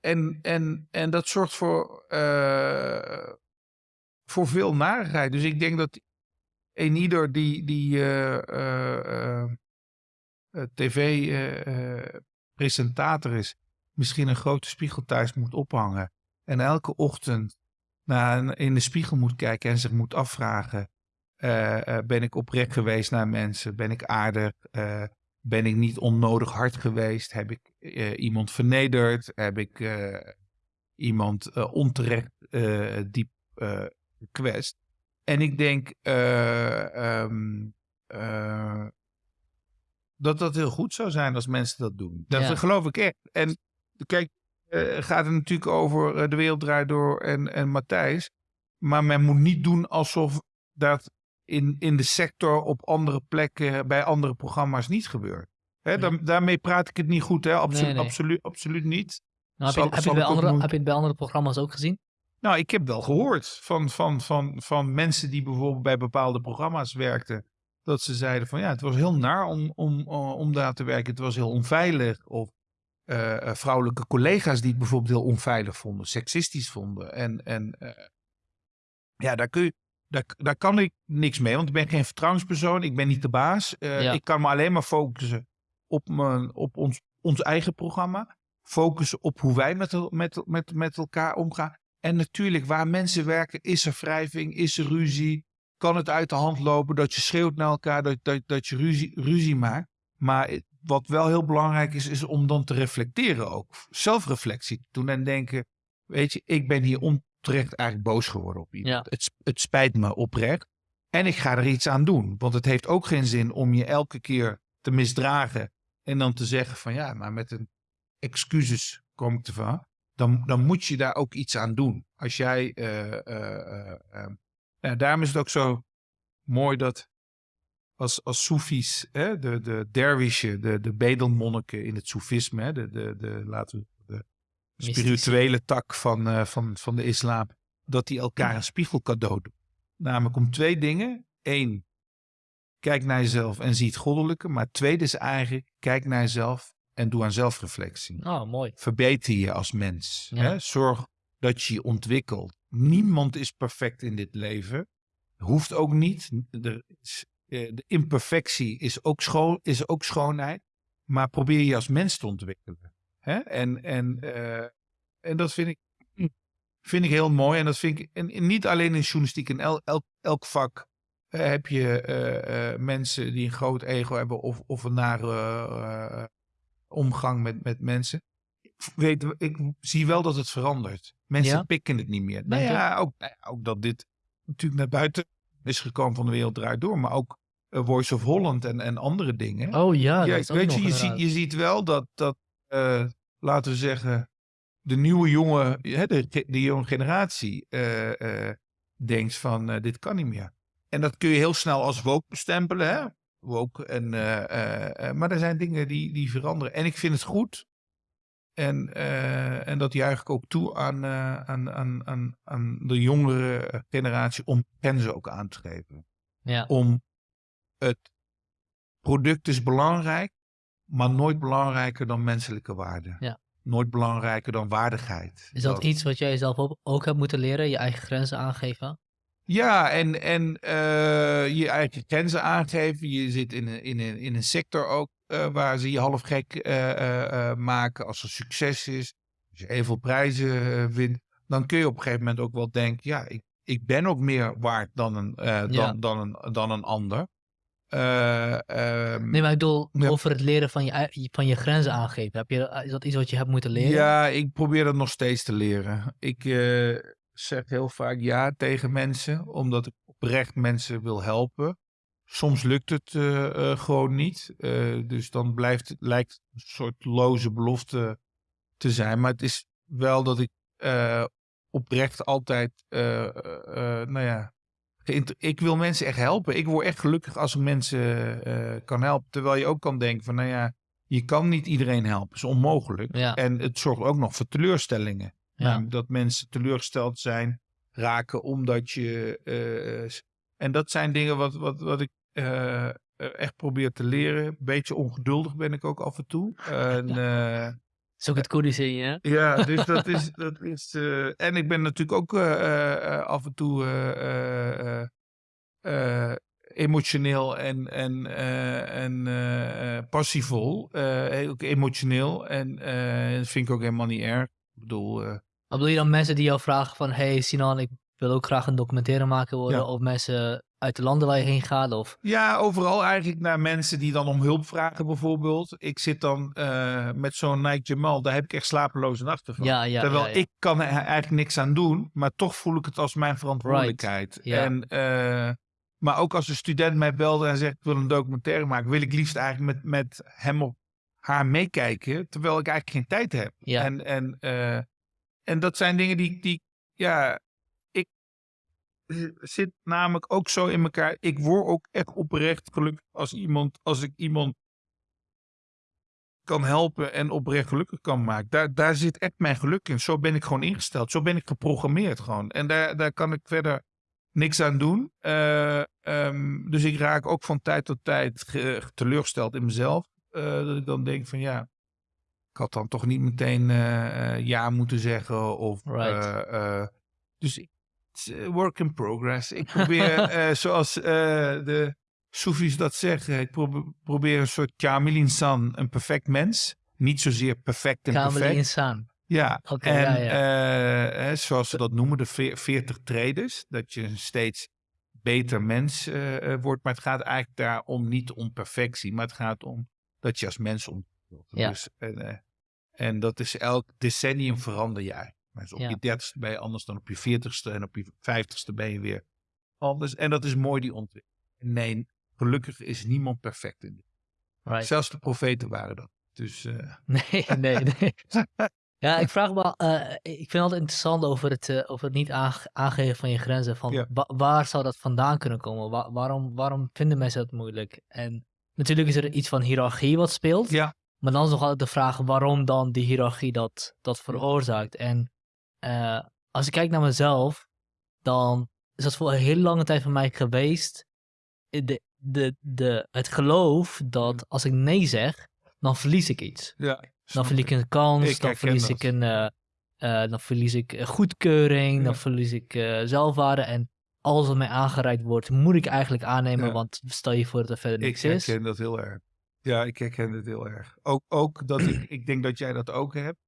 B: en, en, en dat zorgt voor, uh, voor veel narigheid. Dus ik denk dat een ieder die, die uh, tv-presentator is, misschien een grote spiegel thuis moet ophangen. En elke ochtend naar, in de spiegel moet kijken en zich moet afvragen: ben ik oprecht geweest naar mensen? Ben ik aardig? Ben ik niet onnodig hard geweest? Heb ik iemand vernederd? Heb ik iemand onterecht diep gekwetst? En ik denk um, dat dat heel goed zou zijn als mensen dat doen. Dat ja. geloof ik echt. En kijk, gaat het natuurlijk over De Wereld Draait Door en, en Matthijs. Maar men moet niet doen alsof dat in, in de sector op andere plekken bij andere programma's niet gebeurt. Hè, daarmee praat ik het niet goed, hè? Absolu nee, nee. Absoluut, absoluut niet.
A: Nou, heb, je, heb, je bij andere, heb je het bij andere programma's ook gezien?
B: Nou, ik heb wel gehoord van, van, van, van mensen die bijvoorbeeld bij bepaalde programma's werkten. Dat ze zeiden van ja, het was heel naar om, om, om daar te werken. Het was heel onveilig. Of uh, vrouwelijke collega's die het bijvoorbeeld heel onveilig vonden, seksistisch vonden. En, en uh, ja, daar kun je, daar, daar kan ik niks mee, want ik ben geen vertrouwenspersoon. Ik ben niet de baas. Uh, ja. Ik kan me alleen maar focussen op, mijn, op ons, ons eigen programma. Focussen op hoe wij met, met, met, met elkaar omgaan. En natuurlijk, waar mensen werken, is er wrijving, is er ruzie. Kan het uit de hand lopen dat je schreeuwt naar elkaar, dat, dat, dat je ruzie, ruzie maakt. Maar wat wel heel belangrijk is, is om dan te reflecteren ook. Zelfreflectie te doen en denken, weet je, ik ben hier on, terecht eigenlijk boos geworden op iemand. Het, het spijt me oprecht. En ik ga er iets aan doen. Want het heeft ook geen zin om je elke keer te misdragen. En dan te zeggen van ja, maar met een excuses kom ik ervan. Dan, dan moet je daar ook iets aan doen. Als jij. Uh, uh, daarom is het ook zo mooi dat als, als Soefies, hè, de, de derwishen, de, de bedelmonniken in het Soefisme, de, de, de, laten we spirituele tak van, van, van de islam, dat die elkaar een spiegel cadeau doen. Namelijk om twee dingen. Eén, kijk naar jezelf en zie het goddelijke. Maar tweede is eigenlijk, kijk naar jezelf en doe aan zelfreflectie.
A: Oh, mooi.
B: Verbeter je als mens. Ja. Hè? Zorg dat je je ontwikkelt. Niemand is perfect in dit leven. Hoeft ook niet. De, eh, de imperfectie is ook, schoon, is ook schoonheid. Maar probeer je als mens te ontwikkelen. Hè? En, en, uh, en dat vind ik, vind ik heel mooi. En dat vind ik en, niet alleen in journalistiek, in el, elk, elk vak uh, heb je uh, mensen die een groot ego hebben of, of een nare omgang met, met mensen. Weet, ik zie wel dat het verandert. Mensen ja? pikken het niet meer. Nou ja, ook, nou ook dat dit natuurlijk naar buiten is gekomen van de wereld draait door. Maar ook Voice of Holland en, en andere dingen.
A: Oh ja, ja
B: weet je, je, ziet, je ziet wel dat, dat uh, laten we zeggen, de nieuwe jonge, de, de jonge generatie uh, uh, denkt van dit kan niet meer. En dat kun je heel snel als woke bestempelen, hè? Woke. En, maar er zijn dingen die, die veranderen. En ik vind het goed. En, en dat juich ik ook toe aan, aan, aan, aan, aan de jongere generatie om grenzen ook aan te geven.
A: Ja.
B: Om het product is belangrijk, maar nooit belangrijker dan menselijke waarde.
A: Ja.
B: Nooit belangrijker dan waardigheid.
A: Is dat, iets wat jij zelf ook, ook hebt moeten leren, je eigen grenzen aangeven?
B: Ja, en, en uh, je eigen grenzen aangeven. Je zit in een, in een, in een sector ook uh, waar ze je half gek uh, maken als er succes is. Als je heel veel prijzen wint, dan kun je op een gegeven moment ook wel denken, ja, ik, ik ben ook meer waard dan een, dan, ja. dan, een, dan een ander.
A: Um, nee, maar ik bedoel ja. over het leren van je, van je grenzen aangeven. Heb je, is dat iets wat je hebt moeten leren?
B: Ja, ik probeer dat nog steeds te leren. Ik zeg heel vaak ja tegen mensen, omdat ik oprecht mensen wil helpen. Soms lukt het uh, gewoon niet. dus dan blijft, lijkt een soort loze belofte te zijn. Maar het is wel dat ik eh, oprecht altijd, eh, eh, eh, nou ja, ik wil mensen echt helpen. Ik word echt gelukkig als ik mensen eh, kan helpen. Terwijl je ook kan denken van, nou ja, je kan niet iedereen helpen. Dat is onmogelijk.
A: Ja.
B: En het zorgt ook nog voor teleurstellingen.
A: Ja.
B: Namelijk dat mensen teleurgesteld zijn, raken omdat je... eh, s- en dat zijn dingen wat, wat, wat ik eh, eh, echt probeer te leren. Beetje ongeduldig ben ik ook af en toe. En, eh,
A: is ook het Koerdische in je, hè?
B: ja, dus dat is. Dat is eh, en ik ben natuurlijk ook eh, eh, eh, af en toe eh, eh, eh, eh, emotioneel en, en, eh, en eh, eh, passievol. Eh, ook emotioneel. En eh, dat vind ik ook helemaal niet erg. Bedoel.
A: Wat bedoel je dan mensen die jou vragen van... Hey Sinan, ik wil ook graag een documentaire maken worden.
B: Ja.
A: Of mensen uit de landen waar je heen gaat. Of...
B: Ja, overal eigenlijk naar mensen die dan om hulp vragen bijvoorbeeld. Ik zit dan eh, met zo'n Nike Jamal, daar heb ik echt slapeloze nachten van.
A: Ja, ja,
B: Terwijl
A: ja,
B: ik kan er eigenlijk niks aan doen, maar toch voel ik het als mijn verantwoordelijkheid. En, eh, maar ook als een student mij belde en zegt ik wil een documentaire maken, wil ik liefst eigenlijk met, met hem of haar meekijken, terwijl ik eigenlijk geen tijd heb.
A: Ja.
B: En, en, eh, en dat zijn dingen die, die ja, ik zit namelijk ook zo in elkaar. Ik word ook echt oprecht gelukkig als iemand, als ik iemand kan helpen en oprecht gelukkig kan maken. Daar, daar zit echt mijn geluk in. Zo ben ik gewoon ingesteld. Zo ben ik geprogrammeerd gewoon. En daar, daar kan ik verder niks aan doen. Eh, ehm, dus ik raak ook van tijd tot tijd ge- teleurgesteld in mezelf. Eh, dat ik dan denk van ja, ik had dan toch niet meteen eh, eh, ja moeten zeggen. Of,
A: Right.
B: dus ik- work in progress. Ik probeer, zoals de Soefies dat zeggen, ik probe- probeer een soort Kamil insan, een perfect mens. Niet zozeer perfect en
A: Kamel
B: perfect.
A: insaan.
B: Ja,
A: Oké,
B: en
A: ja,
B: zoals ze dat noemen, de veer- 40 trades. Dat je een steeds beter mens wordt. Maar het gaat eigenlijk daarom niet om perfectie, maar het gaat om dat je als mens ontwikkelt.
A: Ja.
B: Dus, en, eh, en dat is elk decennium verander jij. Dus op
A: Ja.
B: je dertigste ben je anders dan op je veertigste en op je vijftigste ben je weer anders. En dat is mooi, die ontwikkeling. Nee, gelukkig is niemand perfect in dit.
A: Right.
B: Zelfs de profeten waren dat. Dus eh,
A: Nee, nee, nee. Ja, ik vraag me, wel, eh, ik vind het altijd interessant over het, over het niet aange- aangeven van je grenzen. Van
B: Ja.
A: wa- waar zou dat vandaan kunnen komen? Wa- waarom, waarom vinden mensen dat moeilijk? En natuurlijk is er iets van hiërarchie wat speelt.
B: ja,
A: Maar dan is nog altijd de vraag waarom dan die hiërarchie dat, dat veroorzaakt. En eh, als ik kijk naar mezelf, dan is dat voor een hele lange tijd voor mij geweest. eh, De, de, de, het geloof dat als ik nee zeg, dan verlies ik iets.
B: ja.
A: Dan verlies ik een kans,
B: Ik
A: dan verlies ik een, eh, eh, dan verlies ik eh, goedkeuring, dan verlies ik eh, zelfwaarde. En alles wat mij aangereikt wordt, moet ik eigenlijk aannemen,
B: Ja.
A: want stel je voor dat er verder
B: Ik
A: niks is.
B: herken dat heel erg. Ja, ik herken het heel erg. Ook, ook dat ik, ik denk dat jij dat ook hebt.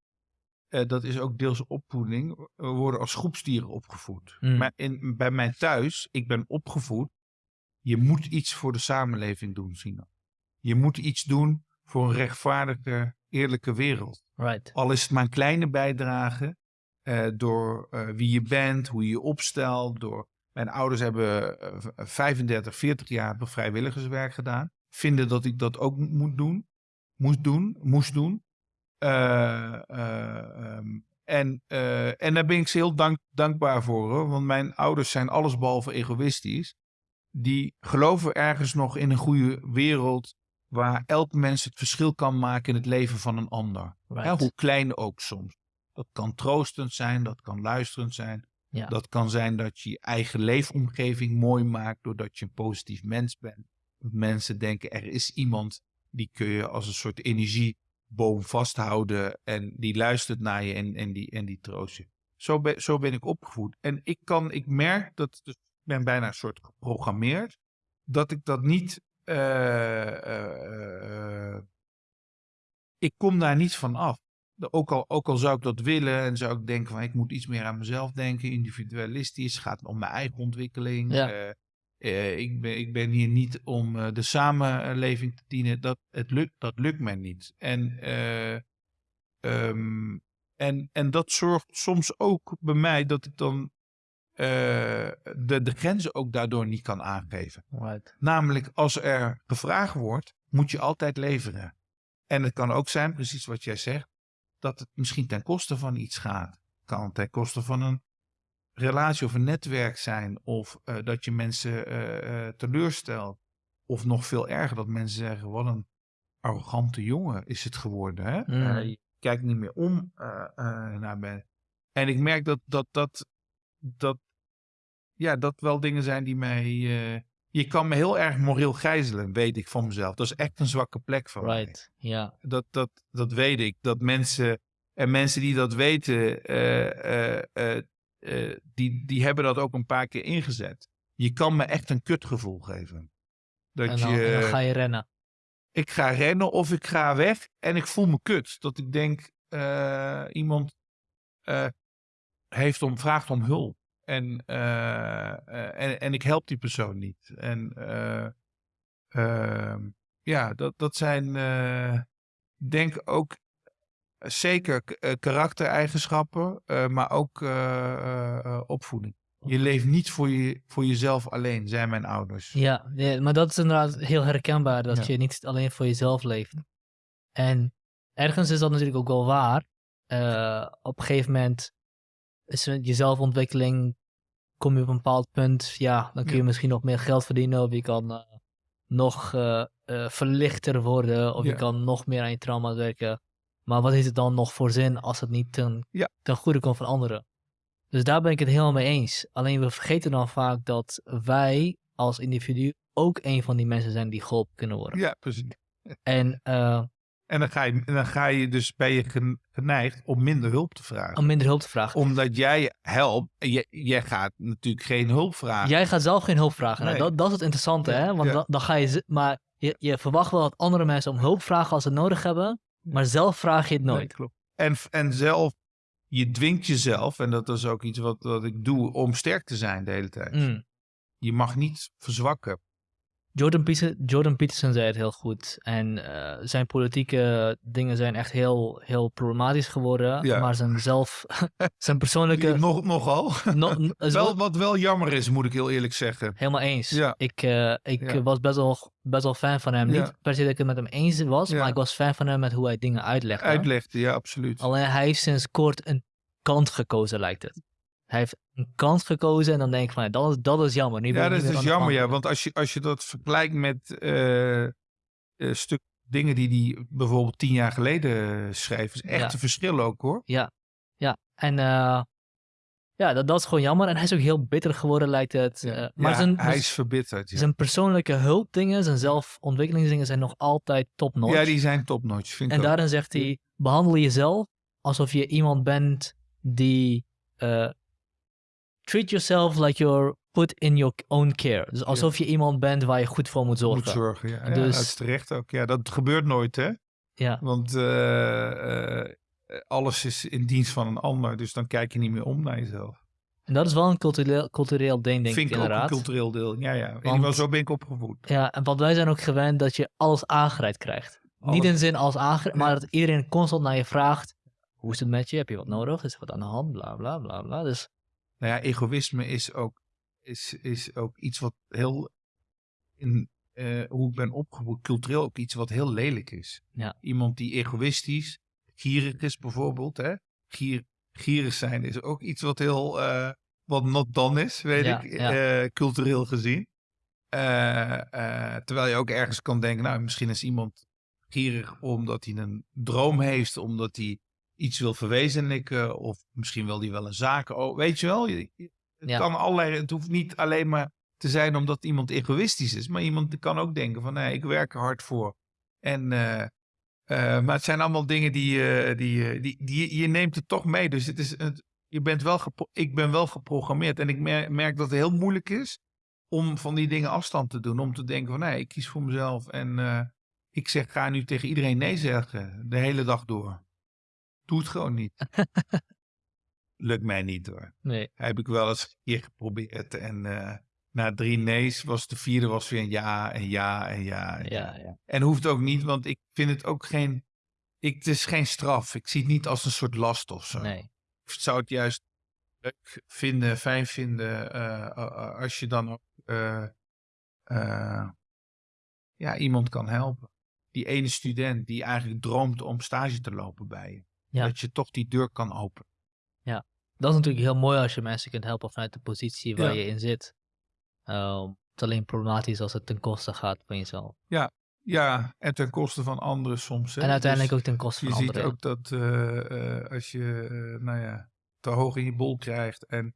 B: Eh, dat is ook deels opvoeding. We worden als groepsdieren opgevoed.
A: Mm.
B: Maar in, bij mij thuis, ik ben opgevoed. Je moet iets voor de samenleving doen, Sina. Je moet iets doen voor een rechtvaardige, eerlijke wereld.
A: Right.
B: Al is het maar een kleine bijdrage eh, door eh, wie je bent, hoe je je opstelt. Door... Mijn ouders hebben eh, v- 35, 40 jaar vrijwilligerswerk gedaan. Vinden dat ik dat ook moet doen. Moest doen, moest doen. Eh, eh, ehm, en, eh, en daar ben ik ze heel dank, dankbaar voor. Hoor, want mijn ouders zijn allesbehalve egoïstisch. Die geloven ergens nog in een goede wereld waar elk mens het verschil kan maken in het leven van een ander.
A: right.
B: Ja, hoe klein ook soms. Dat kan troostend zijn, dat kan luisterend zijn. Dat kan zijn dat je je eigen leefomgeving mooi maakt doordat je een positief mens bent. Mensen denken er is iemand die kun je als een soort energieboom vasthouden en die luistert naar je en, en, die, en die troost je. Zo ben, zo ben ik opgevoed. En ik kan, ik merk dat, dus ik ben bijna een soort geprogrammeerd, dat ik dat niet, eh, eh, eh, ik kom daar niet van af. Ook al, ook al zou ik dat willen en zou ik denken van ik moet iets meer aan mezelf denken, individualistisch, gaat om mijn eigen ontwikkeling.
A: Ja.
B: Eh, eh, ik, ben, ik ben hier niet om eh, de samenleving te dienen. Dat, het lukt, dat lukt mij niet. En, eh, ehm, en, en dat zorgt soms ook bij mij dat ik dan de, de grenzen ook daardoor niet kan aangeven.
A: right.
B: Namelijk, als er gevraagd wordt, moet je altijd leveren. En het kan ook zijn, precies wat jij zegt, dat het misschien ten koste van iets gaat. Kan ten koste van een relatie of een netwerk zijn. Of eh, dat je mensen uh, teleurstelt. Of nog veel erger, dat mensen zeggen: wat een arrogante jongen is het geworden. Hè?
A: Mm.
B: je kijkt niet meer om naar mij. En ik merk dat dat, dat, dat, ja, dat wel dingen zijn die mij. Je kan me heel erg moreel gijzelen, weet ik van mezelf. Dat is echt een zwakke plek van
A: right.
B: mij.
A: Ja.
B: Dat, dat, dat weet ik. Dat mensen. En mensen die dat weten, uh, die, die hebben dat ook een paar keer ingezet. Je kan me echt een kutgevoel geven.
A: Dat en, dan, je, en dan ga je rennen.
B: Ik ga rennen of ik ga weg en ik voel me kut. Dat ik denk, iemand heeft om, vraagt om hulp. En, en, en ik help die persoon niet. En ehm, ja, dat, dat zijn denk ook zeker karaktereigenschappen, maar ook opvoeding. Je leeft niet voor, je, voor jezelf alleen, zijn mijn ouders.
A: Ja, ja maar dat is inderdaad heel herkenbaar, dat ja. je niet alleen voor jezelf leeft. En ergens is dat natuurlijk ook wel waar. op een gegeven moment is je zelfontwikkeling, kom je op een bepaald punt, ja, dan kun je ja. misschien nog meer geld verdienen of je kan nog verlichter worden of je kan nog meer aan je trauma werken. Maar wat heeft het dan nog voor zin als het niet ten,
B: ja.
A: ten goede komt van anderen? Dus daar ben ik het helemaal mee eens. Alleen we vergeten dan vaak dat wij als individu ook een van die mensen zijn die geholpen kunnen worden.
B: Ja, precies.
A: En,
B: en dan, ga je, dan ga je dus, ben je geneigd om minder hulp te vragen.
A: Om minder hulp te vragen.
B: Omdat jij helpt, jij, jij gaat natuurlijk geen hulp vragen.
A: Jij gaat zelf geen hulp vragen.
B: Nee.
A: Nou, dat, dat is het interessante, hè? Want
B: Ja.
A: dan, dan ga je, maar je, je verwacht wel dat andere mensen om hulp vragen als ze het nodig hebben. Maar zelf vraag je het nooit.
B: Nee, klopt. En, en zelf, je dwingt jezelf, en dat is ook iets wat, wat ik doe, om sterk te zijn de hele tijd.
A: Mm.
B: Je mag niet verzwakken.
A: Jordan, Peterson, Jordan Peterson zei het heel goed. En uh, zijn politieke dingen zijn echt heel, heel problematisch geworden.
B: Ja.
A: Maar zijn zelf, zijn persoonlijke...
B: Nog, nogal.
A: No,
B: wel, wat wel jammer is, moet ik heel eerlijk zeggen.
A: Helemaal eens.
B: Ja.
A: Ik, uh, ik
B: Ja.
A: was best wel, best wel fan van hem. Niet per se dat ik het met hem eens was, maar ik was fan van hem met hoe hij dingen uitlegde.
B: Uitlegde, ja, absoluut.
A: Alleen hij heeft sinds kort een kant gekozen, lijkt het. Hij heeft een kant gekozen en dan denk ik van, dat, is, dat is jammer. Nu
B: Ja, dat is dus jammer, ja. Want als je, als je dat vergelijkt met eh eh, stuk dingen die hij bijvoorbeeld tien jaar geleden schreef, is echt
A: Ja.
B: een verschil ook, hoor.
A: Ja, ja. En eh, ja, dat, dat is gewoon jammer. En hij is ook heel bitter geworden, lijkt het.
B: Ja.
A: Eh, maar
B: Ja,
A: zijn,
B: hij is verbitterd. Ja,
A: zijn persoonlijke hulpdingen, zijn zelfontwikkelingsdingen zijn nog altijd top-notch.
B: ja die zijn topnotch, vind ik
A: En daarin zegt hij, behandel jezelf alsof je iemand bent die... eh, treat yourself like you're put in your own care. Dus alsof je iemand bent waar je goed voor moet zorgen.
B: Moet zorgen, ja. ja.
A: Dus-
B: Dat is terecht ook. Ja, dat gebeurt nooit, hè.
A: Ja,
B: Want eh, eh, alles is in dienst van een ander. Dus dan kijk je niet meer om naar jezelf.
A: en dat is wel een cultureel, cultureel ding, denk
B: vind
A: ik
B: ik ook een cultureel deel. Ja, ja. In ieder
A: Want-
B: geval, zo ben ik opgevoed.
A: Ja, en want wij zijn ook gewend dat je alles aangereikt krijgt.
B: Alles.
A: Niet in zin als aangereikt,
B: Ja.
A: maar dat iedereen constant naar je vraagt. Hoe is het met je? Heb je wat nodig? Is er wat aan de hand? Bla bla bla bla. Dus
B: Nou ja, egoïsme is ook, is, is ook iets wat heel, in eh, hoe ik ben opgevoed, cultureel ook iets wat heel lelijk is.
A: Ja.
B: Iemand die egoïstisch, gierig is bijvoorbeeld, hè. Gier, gierig zijn is ook iets wat heel, eh, wat not done is, weet
A: Ja,
B: ik,
A: ja.
B: eh, cultureel gezien. Terwijl je ook ergens kan denken, nou, misschien is iemand gierig omdat hij een droom heeft, omdat hij iets wil verwezenlijken, of misschien wil hij wel een zaak, oh, weet je wel, je- het
A: Ja.
B: kan allerlei, het hoeft niet alleen maar te zijn omdat iemand egoïstisch is, maar iemand kan ook denken van, nee, ik werk er hard voor. En, eh, eh, maar het zijn allemaal dingen die, eh, die, die, die je neemt het toch mee. Dus het is, het, je bent wel ik ben wel geprogrammeerd en ik mer- merk dat het heel moeilijk is om van die dingen afstand te doen. Om te denken van, nee, ik kies voor mezelf en ik zeg, ga nu tegen iedereen nee zeggen, de hele dag door. Doe het gewoon niet. Lukt mij niet hoor.
A: nee.
B: Heb ik wel eens een keer geprobeerd. En eh, na drie nee's was de vierde was weer een ja en ja en ja. En, ja.
A: Ja,
B: en hoeft ook niet, want ik vind het ook geen... Ik, het is geen straf. Ik zie het niet als een soort last of zo.
A: Nee.
B: Ik zou het juist leuk vinden, fijn vinden... eh, als je dan ook eh, ja, iemand kan helpen. Die ene student die eigenlijk droomt om stage te lopen bij je.
A: Ja.
B: Dat je toch die deur kan openen.
A: Dat is natuurlijk heel mooi als je mensen kunt helpen vanuit de positie waar
B: Ja.
A: je in zit. Ehm, het is alleen problematisch als het ten koste gaat van jezelf.
B: Ja, en ten koste van anderen soms. Hè?
A: en uiteindelijk
B: Dus
A: ook ten koste
B: je
A: van
B: ziet
A: anderen.
B: ook dat eh, eh, als je, eh, nou ja, te hoog in je bol krijgt en,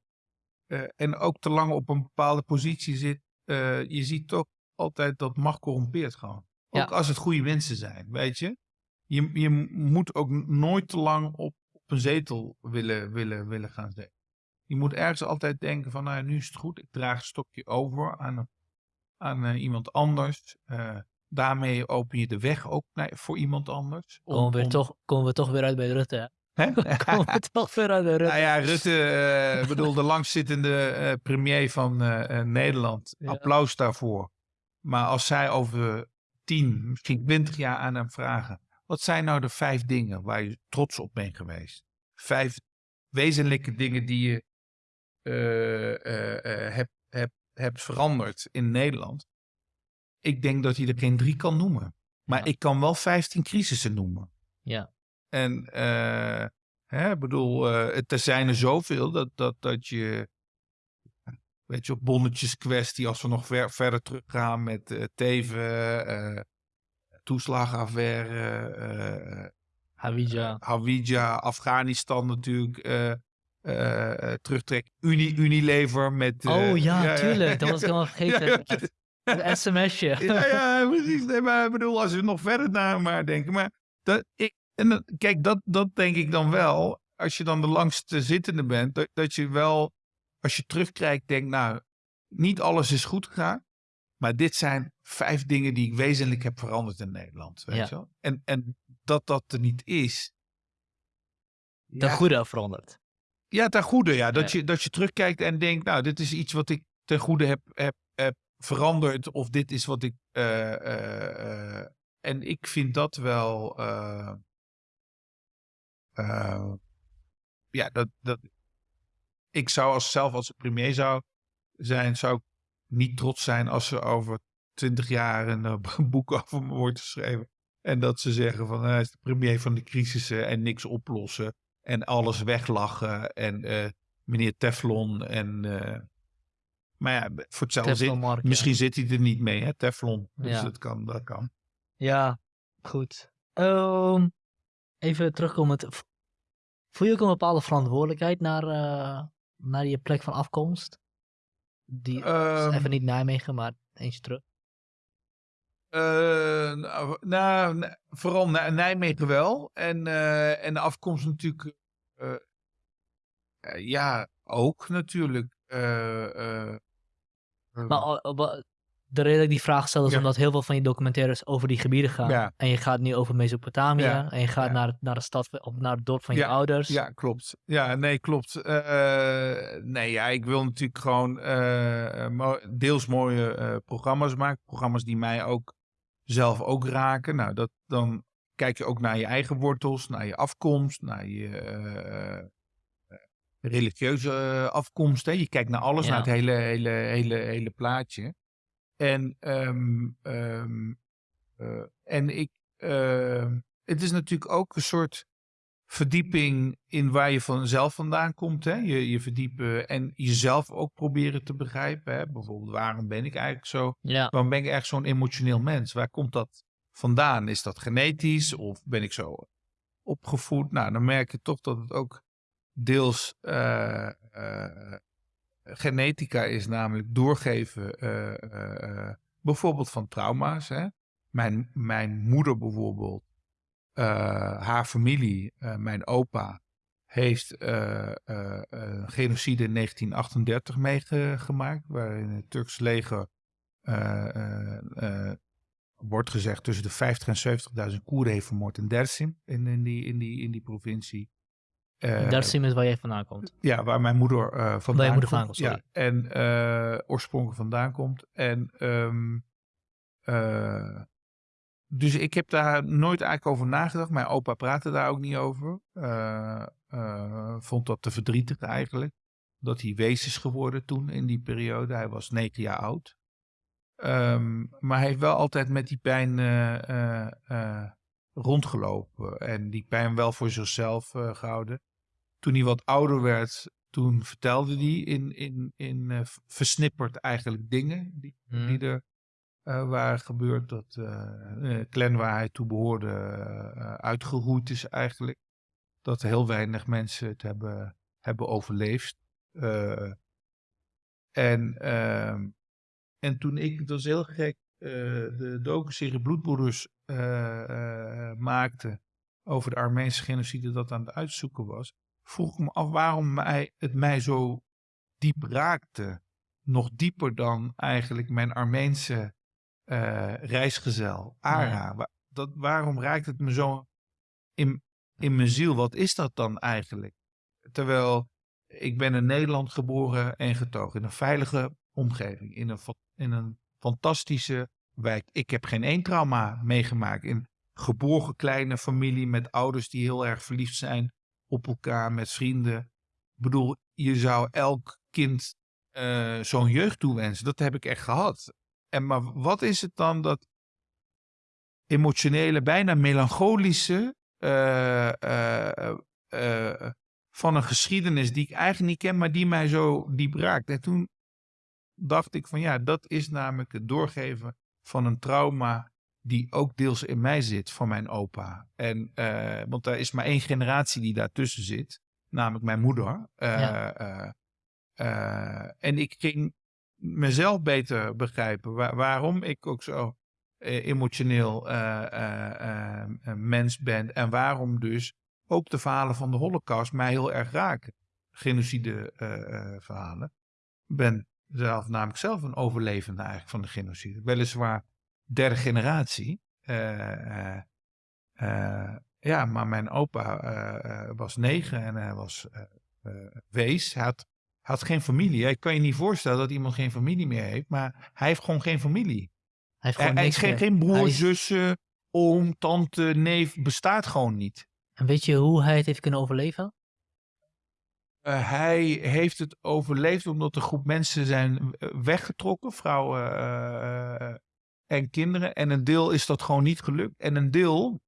B: en ook te lang op een bepaalde positie zit, je ziet toch altijd dat macht corrompeert gewoon.
A: Ja.
B: Ook als het goede mensen zijn, weet je. Je, je moet ook nooit te lang op, op een zetel willen, willen, willen gaan zitten. Je moet ergens altijd denken van, nou ja, nu is het goed, ik draag een stokje over aan, aan eh, iemand anders. Eh, daarmee open je de weg ook naar, voor iemand anders. Om-
A: komen, we
B: om-
A: toch, komen we toch weer uit bij Rutte. Hè? Komen we toch weer uit bij Rutte.
B: Nou ja, Rutte, eh, bedoel, de langzittende premier van Nederland.
A: Ja.
B: Applaus daarvoor. Maar als zij over 10, misschien 20 jaar aan hem vragen. Wat zijn nou de vijf dingen waar je trots op bent geweest? Vijf wezenlijke dingen die je eh, eh, eh, hebt, hebt, hebt veranderd in Nederland. Ik denk dat hij er geen drie kan noemen. Maar
A: Ja.
B: ik kan wel 15 crisissen noemen.
A: Ja.
B: En eh, hè, ik bedoel, het, er zijn er zoveel dat, dat, dat je, weet je, op bonnetjes kwestie, als we nog ver, verder teruggaan met Teven, toeslagenaffaire, eh
A: Hawija.
B: Hawija, Afghanistan natuurlijk, eh eh, eh, terugtrek, Uni, Unilever met... eh,
A: oh ja, tuurlijk. Dat was ik helemaal vergeten. Het sms'je.
B: ja, ja, precies. Nee, maar ik bedoel, als we nog verder naar maar denken. Maar dat, ik, en kijk, dat, dat denk ik dan wel. Als je dan de langste zittende bent, dat, dat je wel, als je terugkijkt, denkt, nou, niet alles is goed gegaan. Maar dit zijn vijf dingen die ik wezenlijk heb veranderd in Nederland. Weet
A: Ja.
B: je wel? En, en dat dat er niet is. Ja,
A: goede veranderd.
B: ja, ten goede. Ja. Dat,
A: Ja.
B: Je, dat je terugkijkt en denkt, nou, dit is iets wat ik ten goede heb, heb, heb veranderd. Of dit is wat ik... eh, eh, eh, en ik vind dat wel... ja, dat, dat... Ik zou als, zelf als premier zou zijn, zou ik niet trots zijn als er over twintig jaar een eh, boek over me wordt geschreven. En dat ze zeggen van hij is de premier van de crisissen en niks oplossen. En alles weglachen. En eh, meneer Teflon. En, eh, maar ja, voor hetzelfde zin.
A: Teflon-Mark, ja.
B: Misschien zit hij er niet mee, hè, Teflon. Dus
A: Ja.
B: dat kan, dat kan.
A: Ja, goed. Ehm, even terugkomen. v- Voel je ook een bepaalde verantwoordelijkheid naar, eh, naar je plek van afkomst? Die,
B: Ehm,
A: even niet Nijmegen, maar eentje terug.
B: Eh, nou, nou, vooral Nij- Nijmegen wel. En, eh, en de afkomst natuurlijk. eh, ja, ook natuurlijk.
A: Maar de reden dat ik die vraag stel is
B: Ja.
A: omdat heel veel van je documentaires over die gebieden gaan.
B: Ja.
A: En je gaat nu over Mesopotamië.
B: Ja,
A: En je gaat naar, naar de stad of naar het dorp van je ouders.
B: Ja, klopt. Ja, nee, klopt. Eh, nee, ja, ik wil natuurlijk gewoon eh, deels mooie eh, programma's maken. Programma's die mij ook zelf ook raken. Nou, dat, dan kijk je ook naar je eigen wortels, naar je afkomst, naar je religieuze afkomst. Hè. Je kijkt naar alles, naar het hele, hele, hele, hele plaatje. En, ehm, ehm, eh, en ik, ehm, het is natuurlijk ook een soort verdieping in waar je vanzelf vandaan komt. Hè? Je, je verdiepen en jezelf ook proberen te begrijpen. Hè? Bijvoorbeeld, waarom ben ik eigenlijk zo?
A: Ja,
B: Waarom ben ik echt zo'n emotioneel mens? Waar komt dat vandaan? Is dat genetisch of ben ik zo opgevoed? Nou, dan merk je toch dat het ook deels eh, eh, genetica is, namelijk doorgeven eh, eh, eh, bijvoorbeeld van trauma's. Hè? Mijn, mijn moeder bijvoorbeeld, haar familie, mijn opa, heeft genocide in 1938 meegemaakt, waarin het Turks leger wordt gezegd tussen de 50 en 70.000 Koerden heeft vermoord in Dersim, in, in, die, in, die, in die provincie. Eh,
A: Dersim is waar jij vandaan komt.
B: ja, waar mijn moeder eh vandaan
A: je moeder
B: komt.
A: vandaan komt, sorry.
B: Ja, en eh, oorspronkelijk vandaan komt. En ehm, eh, dus ik heb daar nooit eigenlijk over nagedacht. Mijn opa praatte daar ook niet over. Vond dat te verdrietig eigenlijk. Dat hij wees is geworden toen in die periode. Hij was negen jaar oud. Ehm, maar hij heeft wel altijd met die pijn rondgelopen. En die hem wel voor zichzelf gehouden. Toen hij wat ouder werd, toen vertelde hij in, in, in uh, versnipperd eigenlijk dingen die,
A: Mhm.
B: die er uh, waren gebeurd. Dat uh, clan waar hij toe behoorde uitgeroeid is eigenlijk. Dat heel weinig mensen het hebben, hebben overleefd. en, ehm, en toen ik, dat was heel gek, de docu-serie Bloedbroeders maakte over de Armeense genocide dat aan het uitzoeken was, vroeg ik me af waarom mij, het mij zo diep raakte. Nog dieper dan eigenlijk mijn Armeense uh, reisgezel, Ara. Dat, waarom raakt het me zo in, in mijn ziel? Wat is dat dan eigenlijk? Terwijl ik ben in Nederland geboren en getogen. In een veilige omgeving. In een, in een fantastische wijk. Ik heb geen één trauma meegemaakt. In geborgen kleine familie met ouders die heel erg verliefd zijn op elkaar, met vrienden. Ik bedoel, je zou elk kind uh, zo'n jeugd toewensen. Dat heb ik echt gehad. En maar wat is het dan dat emotionele, bijna melancholische uh, uh, van een geschiedenis die ik eigenlijk niet ken, maar die mij zo diep raakt. En toen dacht ik van ja, dat is namelijk het doorgeven van een trauma die ook deels in mij zit van mijn opa. En, uh, want er is maar één generatie die daartussen zit, namelijk mijn moeder. Ja. uh, en ik ging mezelf beter begrijpen waar, waarom ik ook zo emotioneel mens ben en waarom dus ook de verhalen van de Holocaust mij heel erg raken. Genocide verhalen. Ik ben zelf namelijk zelf een overlevende eigenlijk van de genocide. Weliswaar derde generatie. Uh, uh, uh, ja, maar mijn opa was negen en hij was wees. Hij had, had geen familie. Ik kan je niet voorstellen dat iemand geen familie meer heeft, maar hij heeft gewoon geen familie.
A: Hij heeft gewoon
B: hij,
A: niks
B: geen, geen broer,
A: is-
B: zussen, oom, tante, neef, bestaat gewoon niet.
A: En weet je hoe hij het heeft kunnen overleven?
B: Uh, hij heeft het overleefd omdat een groep mensen zijn weggetrokken, vrouwen uh, en kinderen. En een deel is dat gewoon niet gelukt. En een deel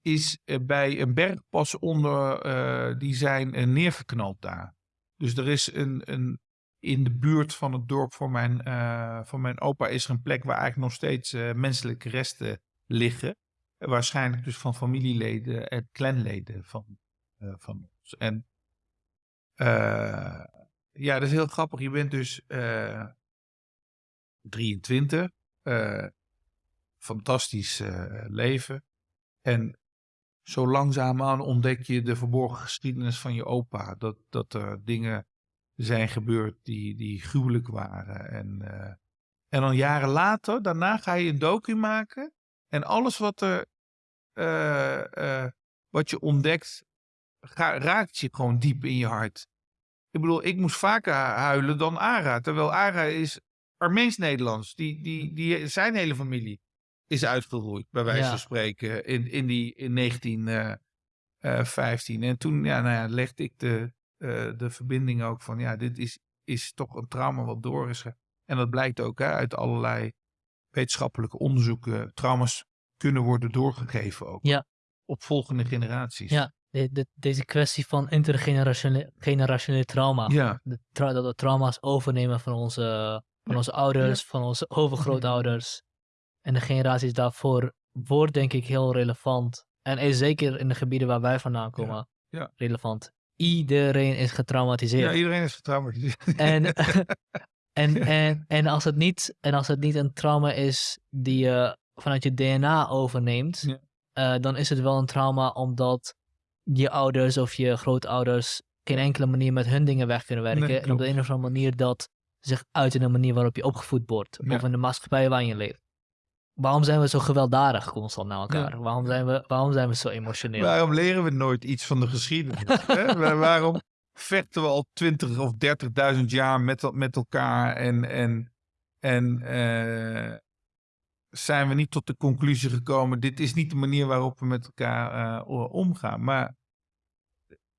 B: is bij een bergpas onder, die zijn neergeknald daar. Dus er is een, een, in de buurt van het dorp van mijn, van mijn opa is er een plek waar eigenlijk nog steeds menselijke resten liggen. Waarschijnlijk dus van familieleden en clanleden van, van ons. En ja, dat is heel grappig. Je bent dus uh, 23. Uh, fantastisch uh, leven. En zo langzaamaan ontdek je de verborgen geschiedenis van je opa. Dat, dat er dingen zijn gebeurd die, die gruwelijk waren. En, uh, en dan jaren later, daarna ga je een docu maken. En alles wat, er, wat je ontdekt, raakt je gewoon diep in je hart. Ik bedoel, ik moest vaker huilen dan Ara. Terwijl Ara is Armeens-Nederlands. Die, die, die, zijn hele familie is uitgeroeid, bij wijze
A: Ja.
B: van spreken, in, in, die, in 1915. en toen ja, nou ja, legde ik de, uh, de verbinding ook van, ja, dit is, is toch een trauma wat door is. En dat blijkt ook hè, uit allerlei wetenschappelijke onderzoeken. Trauma's kunnen worden doorgegeven ook.
A: Ja.
B: Op volgende generaties.
A: Ja, de, de- deze kwestie van intergenerationele generationele trauma.
B: Ja.
A: De tra- dat we trauma's overnemen van onze, van onze ouders, van onze overgrootouders. En de generaties daarvoor wordt denk ik heel relevant. En is zeker in de gebieden waar wij vandaan komen
B: ja.
A: relevant. Iedereen is getraumatiseerd.
B: Ja, iedereen is getraumatiseerd.
A: En, en, en, en, als het niet, en als het niet een trauma is die je vanuit je DNA overneemt, eh, dan is het wel een trauma omdat je ouders of je grootouders geen enkele manier met hun dingen weg kunnen werken.
B: Nee,
A: en op de een of andere manier dat zich uit in de manier waarop je opgevoed wordt.
B: Ja.
A: Of in de maatschappij waarin je leeft. Waarom zijn we zo gewelddadig constant naar elkaar? Waarom, zijn we, waarom zijn we zo emotioneel?
B: Waarom leren we nooit iets van de geschiedenis? hè? Waar- Waarom vechten we al 20 of 30.000 jaar met, met elkaar en, en, en eh, zijn we niet tot de conclusie gekomen, dit is niet de manier waarop we met elkaar eh, omgaan. Maar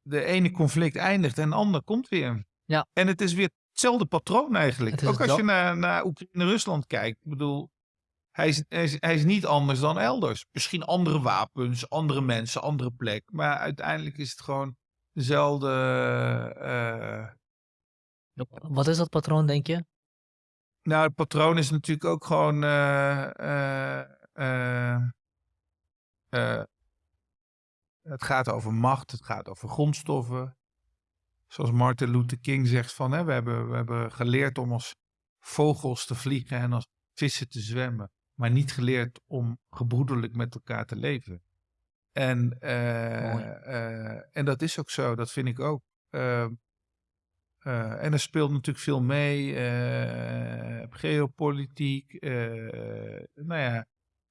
B: de ene conflict eindigt en de ander komt weer.
A: Ja.
B: En het is weer hetzelfde patroon eigenlijk. Ook als je naar, naar Oekraïne-Rusland kijkt. Ik bedoel, Hij is, hij, is, hij is niet anders dan elders. Misschien andere wapens, andere mensen, andere plek. Maar uiteindelijk is het gewoon dezelfde. eh,
A: Wat is dat patroon, denk je?
B: nou, het patroon is natuurlijk ook gewoon. eh, eh, eh, eh, het gaat over macht, het gaat over grondstoffen. Zoals Martin Luther King zegt van, hè, we, hebben, we hebben geleerd om als vogels te vliegen en als vissen te zwemmen. Maar niet geleerd om gebroederlijk met elkaar te leven. En, eh, eh, en dat is ook zo, dat vind ik ook. Ehm, eh, en er speelt natuurlijk veel mee. geopolitiek. nou ja,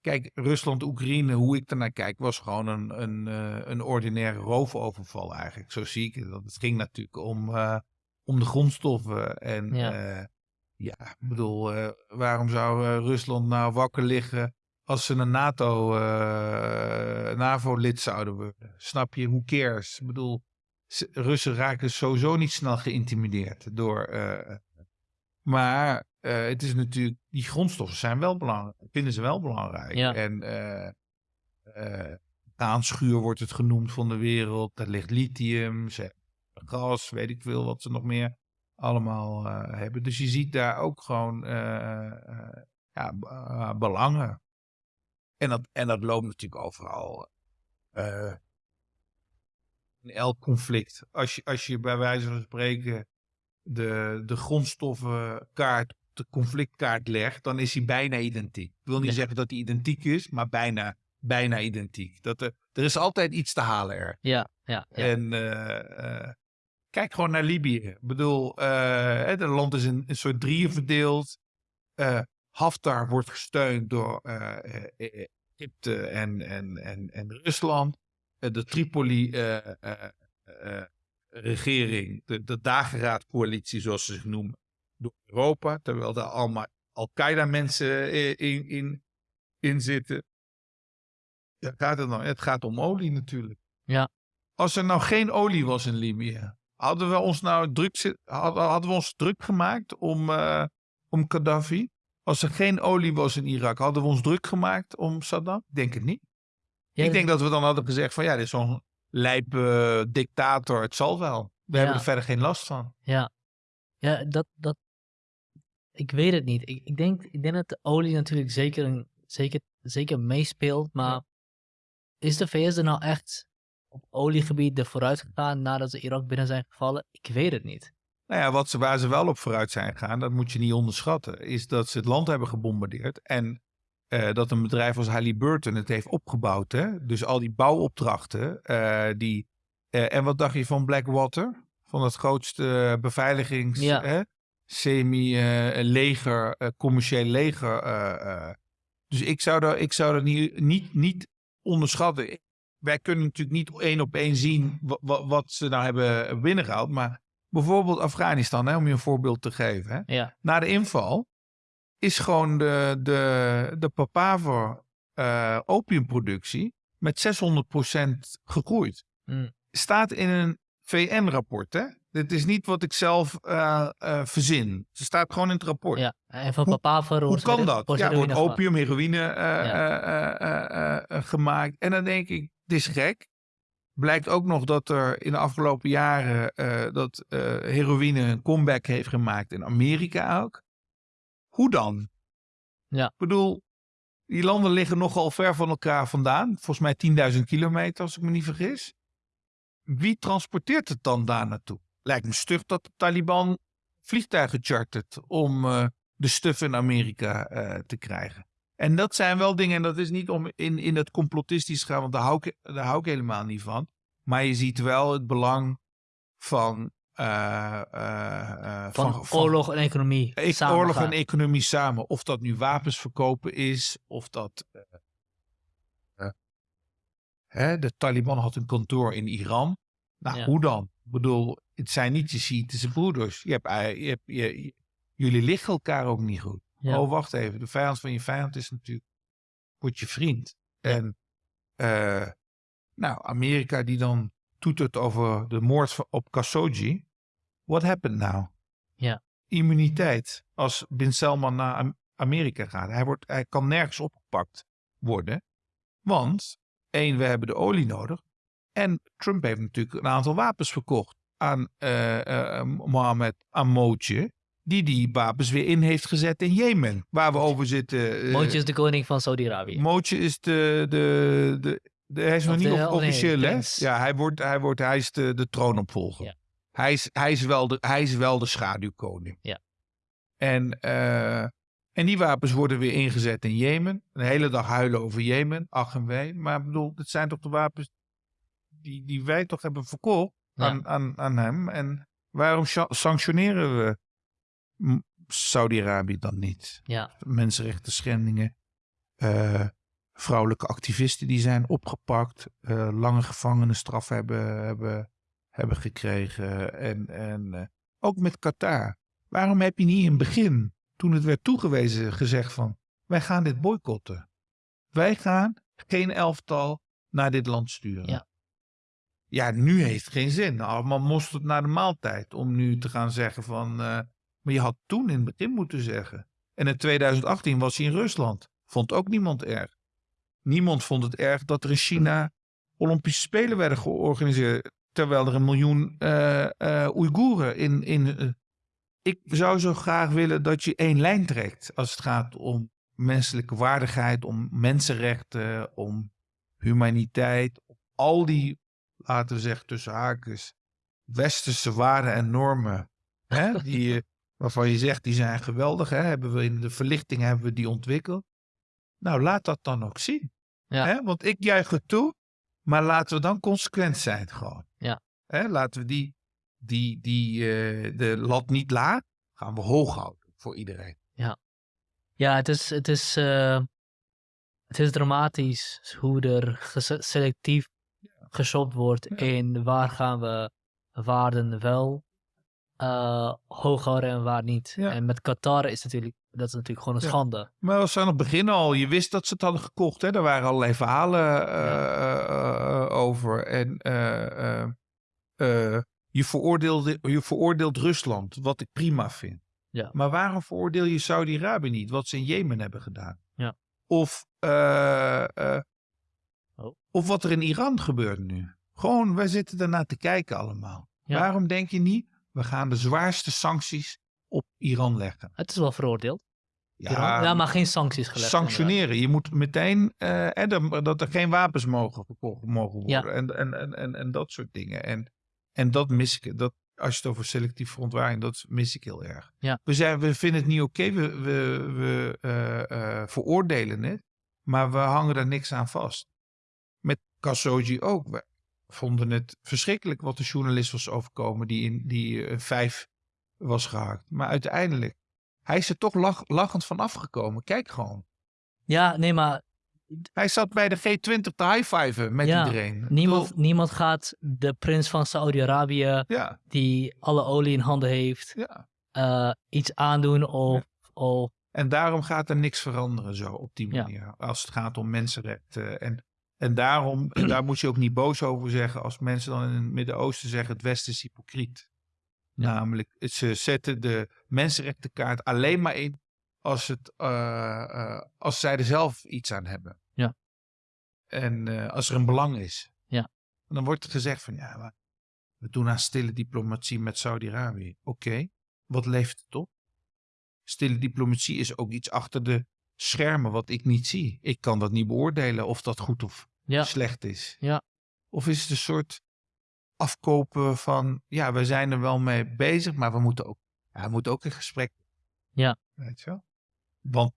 B: kijk, Rusland, Oekraïne, hoe ik ernaar kijk, was gewoon een, een, eh, een ordinaire roofoverval eigenlijk. Zo zie ik het. Het ging natuurlijk om, eh, om de grondstoffen. En
A: Ja.
B: ja, ja ik bedoel, eh, waarom zou eh, Rusland nou wakker liggen als ze een NATO, eh, NAVO-lid zouden worden? Snap je? Who cares? Ik bedoel, Russen raken sowieso niet snel geïntimideerd door. eh, maar eh, het is natuurlijk, die grondstoffen zijn wel belangrijk, vinden ze wel belangrijk.
A: Ja.
B: En eh eh, aanschuur wordt het genoemd van de wereld. Daar ligt lithium, gas, weet ik veel wat ze nog meer allemaal hebben. Dus je ziet daar ook gewoon ja, belangen. En dat, en dat loopt natuurlijk overal. in elk conflict. Als je, als je bij wijze van spreken de, de grondstoffenkaart de conflictkaart legt, dan is hij bijna identiek. Ik wil niet
A: Ja.
B: zeggen dat hij identiek is, maar bijna, bijna identiek. Dat er, er is altijd iets te halen er.
A: Ja, ja, ja.
B: En eh, eh, kijk gewoon naar Libië. Ik bedoel, eh, het land is in een soort drieën verdeeld. Haftar wordt gesteund door Egypte en, en, en, en Rusland. De Tripoli-regering, de, de dageraadcoalitie zoals ze zich noemen, door Europa. Terwijl daar allemaal Al-Qaeda-mensen in, in, in, in zitten. Ja, gaat het, nou? het gaat om olie natuurlijk.
A: Ja.
B: Als er nou geen olie was in Libië, hadden we ons nou druk, hadden, we ons druk gemaakt om, eh, om Gaddafi? Als er geen olie was in Irak, hadden we ons druk gemaakt om Saddam? Ik denk het niet.
A: Ja,
B: ik denk dat we dan hadden gezegd van ja, dit is zo'n lijpe dictator, het zal wel. We hebben er verder geen last van.
A: Ja, ja dat, dat, ik weet het niet. Ik, ik, denk, ik denk dat de olie natuurlijk zeker, een, zeker, zeker meespeelt, maar is de VS er nou echt op oliegebied er vooruit gegaan nadat ze Irak binnen zijn gevallen? Ik weet het niet.
B: Nou ja, wat ze, waar ze wel op vooruit zijn gegaan, dat moet je niet onderschatten, is dat ze het land hebben gebombardeerd en eh, dat een bedrijf als Halliburton het heeft opgebouwd. Hè? Dus al die bouwopdrachten, eh, die... eh, en wat dacht je van Blackwater? Van het grootste beveiligings...
A: Ja.
B: hè, semi-leger, eh, commercieel leger. eh, eh. Dus ik zou dat, ik zou dat niet, niet, niet onderschatten. Wij kunnen natuurlijk niet één op één zien wa- wa- wat ze nou hebben binnengehaald, maar bijvoorbeeld Afghanistan, hè, om je een voorbeeld te geven. Hè.
A: Ja,
B: Na de inval is gewoon de, de, de papaver eh, opiumproductie met 600% gegroeid.
A: Mm.
B: Staat in een VN-rapport. hè? Dit is niet wat ik zelf eh, eh, verzin. Ze staat gewoon in het rapport.
A: ja. En van
B: Hoe-
A: Papaver
B: Hoe kan dat? Ja, wordt
A: opium.
B: heroïne eh,
A: Ja.
B: gemaakt. En dan denk ik, dit is gek. Blijkt ook nog dat er in de afgelopen jaren dat heroïne een comeback heeft gemaakt in Amerika ook. Hoe dan?
A: Ja.
B: Ik bedoel, die landen liggen nogal ver van elkaar vandaan. Volgens mij 10.000 kilometer, als ik me niet vergis. Wie transporteert het dan daar naartoe? Lijkt me stug dat de Taliban vliegtuigen chartert om eh, de stuf in Amerika eh, te krijgen. En dat zijn wel dingen, en dat is niet om in, in het complotistisch te gaan, want daar hou, ik, daar hou ik helemaal niet van. Maar je ziet wel het belang van. eh, eh,
A: Van, oorlog en economie. samen
B: oorlog
A: gaan.
B: en economie samen. Of dat nu wapens verkopen is, of dat. hè, de Taliban had een kantoor in Iran. Nou,
A: Ja.
B: hoe dan? Ik bedoel, het zijn niet je Shiïtische broeders. Je hebt, je hebt, je, jullie liggen elkaar ook niet goed.
A: Ja.
B: Oh, wacht even. De vijand van je vijand is natuurlijk. wordt je vriend. En. eh, nou, Amerika die dan toetert over de moord op Khashoggi. What happened now?
A: Ja.
B: Immuniteit. Als Bin Salman naar, Amerika gaat. Hij, wordt, hij kan nergens opgepakt worden. Want, één, we hebben de olie nodig. En Trump heeft natuurlijk een aantal wapens verkocht aan uh, Mohammed Amootje. Die die wapens weer in heeft gezet in Jemen. Waar we over zitten.
A: Uh, Mootje is de koning van Saudi-Arabië.
B: Mootje is de, de, de, de, hij is nog niet de, officieel, hè? Ja, hij, wordt, hij, wordt, hij is de, de troonopvolger. Ja. Hij, is, hij, is wel de, hij is wel de schaduwkoning.
A: Ja.
B: En, uh, en die wapens worden weer ingezet in Jemen. Een hele dag huilen over Jemen, ach en wee. Maar ik bedoel, het zijn toch de wapens die, die wij toch hebben verkocht aan, aan, aan hem. En waarom sanctioneren we Saudi-Arabië dan niet?
A: Ja.
B: Mensenrechten schendingen. Uh, vrouwelijke activisten die zijn opgepakt. Uh, lange gevangenisstraf hebben, hebben, hebben gekregen. En, en uh, ook met Qatar. Waarom heb je niet in het begin, toen het werd toegewezen, gezegd van... wij gaan dit boycotten. Wij gaan geen elftal naar dit land sturen.
A: Ja.
B: Ja, nu heeft het geen zin. Allemaal het naar de maaltijd om nu te gaan zeggen van... Uh, maar je had toen in het begin moeten zeggen. En in 2018 was hij in Rusland. Vond ook niemand erg. Niemand vond het erg dat er in China Olympische Spelen werden georganiseerd. Terwijl er een miljoen uh, Oeigoeren in. in ik zou zo graag willen dat je één lijn trekt. Als het gaat om menselijke waardigheid, om mensenrechten, om humaniteit. Al die laten we zeggen tussen haakjes, westerse waarden en normen. Hè, die, waarvan je zegt, die zijn geweldig. Hè, hebben we in de verlichting hebben we die ontwikkeld. Nou, laat dat dan ook zien.
A: Ja.
B: Hè, want ik juich het toe, maar laten we dan consequent zijn gewoon.
A: Ja.
B: Hè, laten we die, die, die uh, de lat niet laag, gaan we hoog houden voor iedereen.
A: Ja, ja het is, het is, uh, het is dramatisch hoe er selectief geshopt wordt in waar gaan we waarden wel uh, hoog houden en waar niet. En met Qatar is natuurlijk, dat is natuurlijk gewoon een schande.
B: Maar we zijn aan het begin al, je wist dat ze het hadden gekocht. Hè? Er waren allerlei verhalen uh, over. En je, veroordeelde, je veroordeelt Rusland, wat ik prima vind.
A: Ja.
B: Maar waarom veroordeel je Saudi-Arabië niet, wat ze in Jemen hebben gedaan?
A: Ja.
B: Of Oh. Of wat er in Iran gebeurt nu. Gewoon, wij zitten ernaar te kijken allemaal. Waarom denk je niet, we gaan de zwaarste sancties op Iran leggen?
A: Het is wel veroordeeld. Ja, ja maar geen sancties gelegd.
B: Sanctioneren. Je moet meteen, uh, dat er geen wapens mogen verkocht mogen worden. Ja. En, en, en, en, en dat soort dingen. En, en dat mis ik. Dat, als je het over selectief verontwaardiging, dat mis ik heel erg.
A: Ja.
B: We, zijn, we vinden het niet oké, we, we, we uh, uh, veroordelen het, maar we hangen er niks aan vast Khashoggi ook. We vonden het verschrikkelijk wat de journalist was overkomen die in die uh, vijf was gehaakt. Maar uiteindelijk, hij is er toch lach, lachend van afgekomen. Kijk gewoon.
A: Ja, nee, maar...
B: Hij zat bij de G20 te high-fiven met
A: ja,
B: iedereen.
A: Niemand, niemand gaat de prins van Saudi-Arabië,
B: ja.
A: die alle olie in handen heeft,
B: ja.
A: uh, iets aandoen of, of...
B: En daarom gaat er niks veranderen zo op die manier. Als het gaat om mensenrechten en en daarom, daar moet je ook niet boos over zeggen als mensen dan in het Midden-Oosten zeggen het Westen is hypocriet. Namelijk, ze zetten de mensenrechtenkaart alleen maar in als, het, uh, uh, als zij er zelf iets aan hebben.
A: Ja.
B: En uh, als er een belang is.
A: Ja.
B: En dan wordt er gezegd van ja, we doen aan stille diplomatie met Saudi-Arabië. Oké, wat levert het op? Stille diplomatie is ook iets achter de schermen wat ik niet zie. Ik kan dat niet beoordelen of dat goed of
A: ja.
B: slecht is.
A: Ja.
B: Of is het een soort afkopen van, ja, we zijn er wel mee bezig, maar we moeten ook, ja, we moeten ook in gesprek.
A: Ja.
B: Weet je wel? Want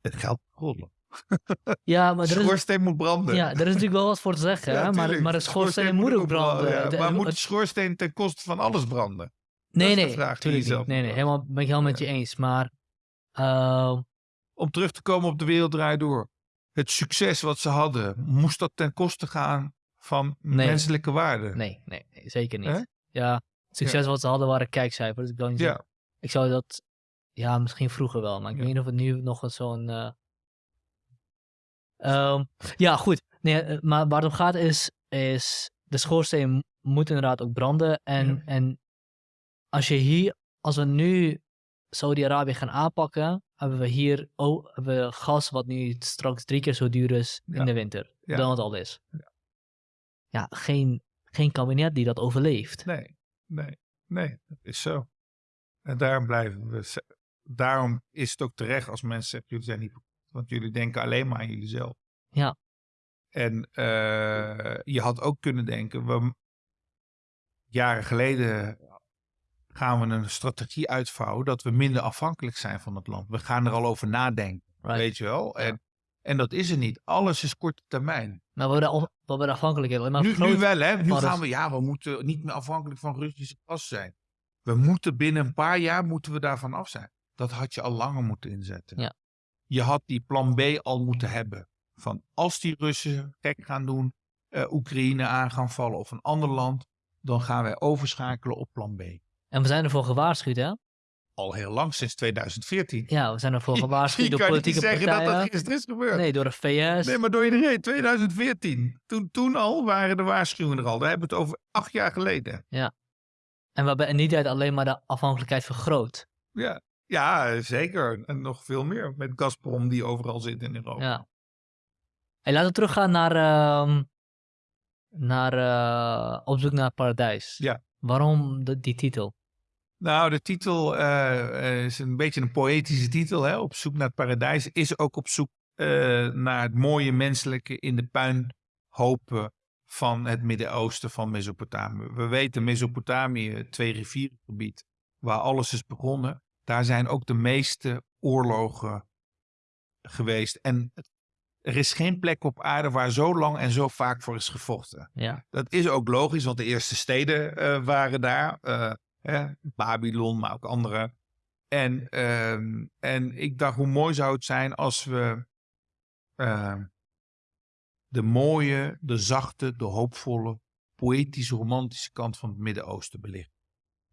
B: het geld rollen.
A: Ja, maar
B: de schoorsteen moet branden.
A: Ja, er is natuurlijk wel wat voor te zeggen, ja, maar, maar de schoorsteen, schoorsteen moet ook branden.
B: branden ja. maar moet de schoorsteen ten koste van alles branden?
A: Nee, nee, natuurlijk niet. Nee, nee, helemaal ben ik helemaal met je eens. Maar uh,
B: om terug te komen op de wereld draait door. Het succes wat ze hadden, moest dat ten koste gaan van menselijke waarden?
A: Nee, nee, nee zeker niet. Ja, het succes wat ze hadden waren kijkcijfers. Ik, niet ja. ik zou dat, ja, misschien vroeger wel, maar ik weet niet of het nu nog zo'n... Uh... Um, ja, goed. Nee, eh, maar waar het om gaat is, is de schoorsteen moet inderdaad ook branden. En, ja. en als je hier, als we nu Saudi-Arabië gaan aanpakken, hebben we hier oh, hebben we gas wat nu straks drie keer zo duur is in
B: Ja.
A: de winter
B: Ja.
A: dan het al is.
B: Ja.
A: Ja, geen, geen kabinet die dat overleeft.
B: Nee, nee, nee, dat is zo. En daarom blijven we. Daarom is het ook terecht als mensen zeggen: jullie zijn niet. Want jullie denken alleen maar aan jullie zelf.
A: Ja.
B: En eh, je had ook kunnen denken: we, jaren geleden gaan we een strategie uitvouwen dat we minder afhankelijk zijn van het land. We gaan er al over nadenken,
A: Right.
B: weet je wel.
A: Ja.
B: En, en dat is er niet. Alles is korte termijn.
A: Maar we worden, al, we worden maar
B: Nu, nu wel, hè? Nu gaan we, ja, we moeten niet meer afhankelijk van Russische gas zijn. We moeten binnen een paar jaar moeten we daarvan af zijn. Dat had je al langer moeten inzetten.
A: Ja.
B: Je had die plan B al moeten hebben. Van als die Russen gek gaan doen, eh, Oekraïne aan gaan vallen of een ander land, dan gaan wij overschakelen op plan B.
A: En we zijn ervoor gewaarschuwd, hè?
B: Al heel lang, sinds 2014.
A: Ja, we zijn ervoor
B: Je
A: gewaarschuwd door
B: kan niet
A: politieke
B: zeggen
A: partijen.
B: dat dat gisteren is gebeurd.
A: Nee, door de VS.
B: Nee, maar door iedereen. 2014. Toen, toen al waren de waarschuwingen er al. Daar hebben we het over acht jaar geleden.
A: En we hebben in die tijd alleen maar de afhankelijkheid vergroot.
B: Ja, ja zeker. En nog veel meer met Gazprom die overal zit in Europa.
A: Ja. Hey, laten we teruggaan naar, ehm, naar eh, Op zoek naar het paradijs.
B: Ja.
A: Waarom de- die titel?
B: Nou, de titel eh, eh, is een beetje een poëtische titel. Hè? Op zoek naar het paradijs. Is ook op zoek eh, naar het mooie menselijke in de puinhopen van het Midden-Oosten van Mesopotamië. We weten Mesopotamië, twee rivierengebied, waar alles is begonnen. Daar zijn ook de meeste oorlogen geweest. En het- er is geen plek op aarde waar zo lang en zo vaak voor is gevochten.
A: Ja.
B: Dat is ook logisch, want de eerste steden waren daar. Hè, Babylon, maar ook andere. En, ehm, en ik dacht, hoe mooi zou het zijn als we ehm, de mooie, de zachte, de hoopvolle, poëtische, romantische kant van het Midden-Oosten belichten.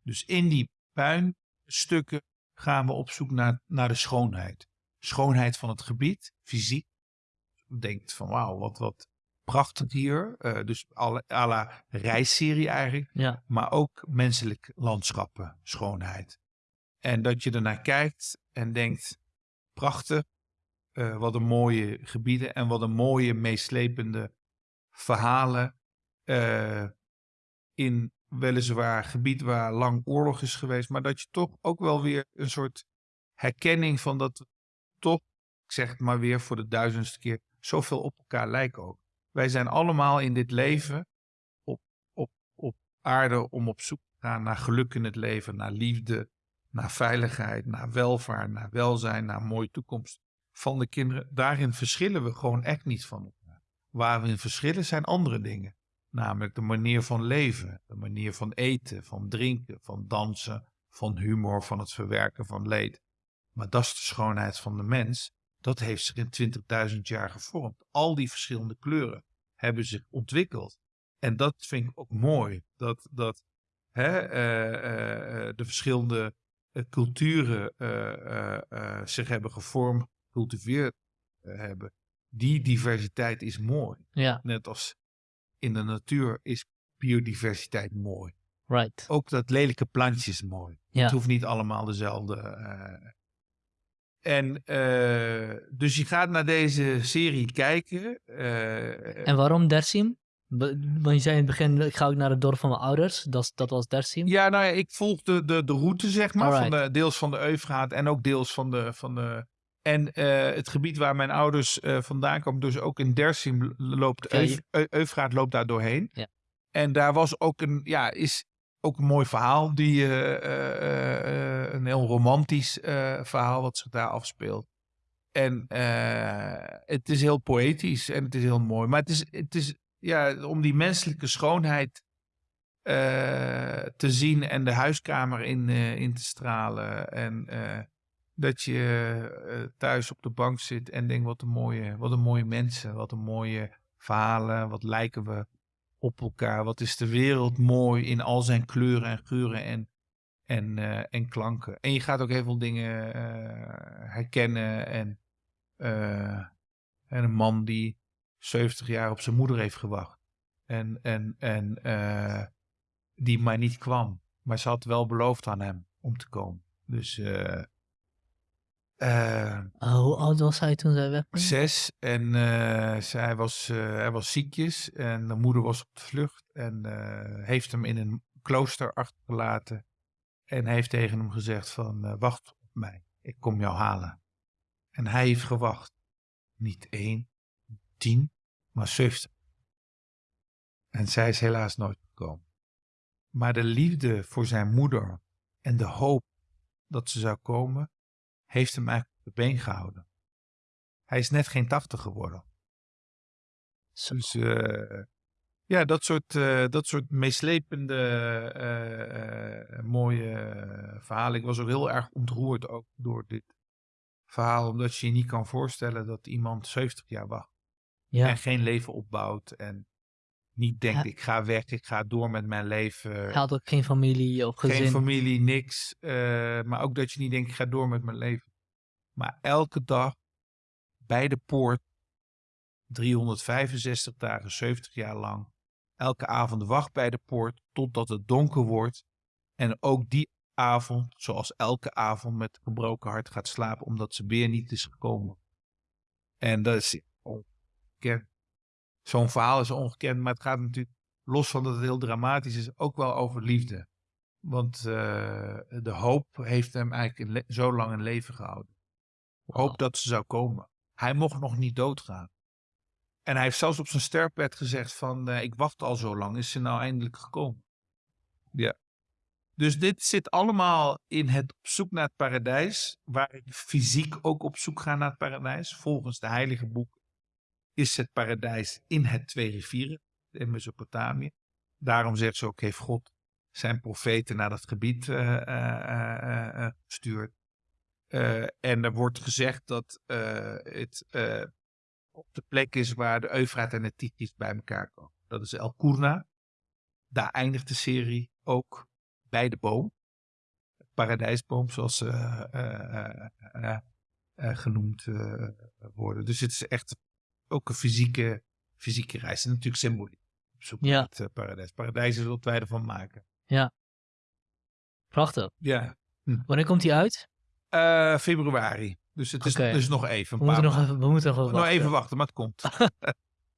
B: Dus in die puinstukken gaan we op zoek naar, naar de schoonheid. Schoonheid van het gebied, fysiek. Denkt van wauw, wat, wat prachtig hier. Eh, dus alle- à la reisserie eigenlijk.
A: Ja.
B: Maar ook menselijk landschappen, schoonheid. En dat je ernaar kijkt en denkt, prachtig. eh, wat een mooie gebieden en wat een mooie meeslepende verhalen. eh, in weliswaar gebied waar lang oorlog is geweest. Maar dat je toch ook wel weer een soort herkenning van dat toch, ik zeg het maar weer voor de duizendste keer, zoveel op elkaar lijken ook. Wij zijn allemaal in dit leven op, op, op aarde om op zoek te gaan naar geluk in het leven, naar liefde, naar veiligheid, naar welvaart, naar welzijn, naar mooie toekomst van de kinderen. Daarin verschillen we gewoon echt niet van elkaar. Waar we in verschillen zijn andere dingen. Namelijk de manier van leven, de manier van eten, van drinken, van dansen, van humor, van het verwerken van leed. Maar dat is de schoonheid van de mens. Dat heeft zich in 20.000 jaar gevormd. Al die verschillende kleuren hebben zich ontwikkeld. En dat vind ik ook mooi. Dat, dat hè, eh, eh, eh, de verschillende culturen zich hebben gevormd, gecultiveerd hebben. Die diversiteit is mooi.
A: Ja,
B: Net als in de natuur is biodiversiteit mooi.
A: right.
B: Ook dat lelijke plantje is mooi.
A: Ja.
B: Het hoeft niet allemaal dezelfde. En eh, dus je gaat naar deze serie kijken. eh,
A: En waarom Dersim? Want je zei in het begin, ik ga ook naar het dorp van mijn ouders. Dat, dat was Dersim.
B: ja, nou ja, ik volg de, de, de route, zeg maar. Van de, deels van de Eufraat en ook deels van de. Van de en eh, het gebied waar mijn ouders vandaan komen, dus ook in Dersim loopt. Euf, Eu- Eufraat loopt daar doorheen.
A: Ja.
B: En daar was ook een. Ja, is ook een mooi verhaal. Die, eh, eh, eh, een heel romantisch verhaal wat zich daar afspeelt. En het is heel poëtisch en het is heel mooi. Maar het is, het is ja, om die menselijke schoonheid te zien en de huiskamer in, in te stralen. En dat je thuis op de bank zit en denkt: wat een, mooie, wat een mooie mensen, wat een mooie verhalen, wat lijken we op elkaar. Wat is de wereld mooi in al zijn kleuren en geuren en, en, eh, en klanken. En je gaat ook heel veel dingen eh, herkennen. En, eh, en een man die 70 jaar op zijn moeder heeft gewacht. En, en, en die maar niet kwam. Maar ze had wel beloofd aan hem om te komen. Dus
A: Oh, hoe oud was hij toen zij wegging?
B: zes. En eh, zij was, eh, hij was ziekjes. En de moeder was op de vlucht. En heeft hem in een klooster achtergelaten. En heeft tegen hem gezegd van, wacht op mij. Ik kom jou halen. En hij heeft gewacht. Niet één, tien, maar zeventig. En zij is helaas nooit gekomen. Maar de liefde voor zijn moeder en de hoop dat ze zou komen, heeft hem eigenlijk op de been gehouden. Hij is net geen tachtig geworden.
A: Zo.
B: Dus eh, ja, dat soort, eh, dat soort meeslepende, eh, mooie verhalen. Ik was ook heel erg ontroerd ook door dit verhaal, omdat je je niet kan voorstellen dat iemand 70 jaar wacht
A: ja.
B: en geen leven opbouwt en niet denkt
A: Ja.
B: ik ga weg, ik ga door met mijn leven.
A: Hij had ook geen familie of gezin.
B: Geen familie, niks. eh, maar ook dat je niet denkt, ik ga door met mijn leven. Maar elke dag bij de poort, 365 dagen, 70 jaar lang. Elke avond wacht bij de poort totdat het donker wordt. En ook die avond, zoals elke avond, met gebroken hart gaat slapen, omdat ze weer niet is gekomen. En dat is ongekend. Zo'n verhaal is ongekend, maar het gaat natuurlijk, los van dat het heel dramatisch is, ook wel over liefde. Want eh, de hoop heeft hem eigenlijk zo lang in leven gehouden. Hoop dat ze zou komen. Hij mocht nog niet doodgaan. En hij heeft zelfs op zijn sterfbed gezegd van, eh, ik wacht al zo lang, is ze nou eindelijk gekomen? Ja. Dus dit zit allemaal in het op zoek naar het paradijs, waar ik fysiek ook op zoek ga naar het paradijs. Volgens de heilige boek is het paradijs in het twee rivieren, in Mesopotamië. Daarom zegt ze ook, heeft God zijn profeten naar dat gebied eh, gestuurd. En er wordt gezegd dat het op de plek is waar de Eufraat en de Tigris bij elkaar komen. Dat is El Kurna. Daar eindigt de serie ook bij de boom. Paradijsboom, zoals ze genoemd worden. Dus het is echt ook een fysieke, fysieke reis. En natuurlijk symboliek. Op zoek
A: Ja.
B: naar het eh, paradijs. Paradijs is wat wij ervan maken.
A: Prachtig.
B: Ja.
A: Wanneer komt hij uit?
B: Eh, februari. Dus het is dus nog even.
A: We moeten, nog even, we moeten nog even
B: Nog
A: wachten.
B: even wachten, maar het komt.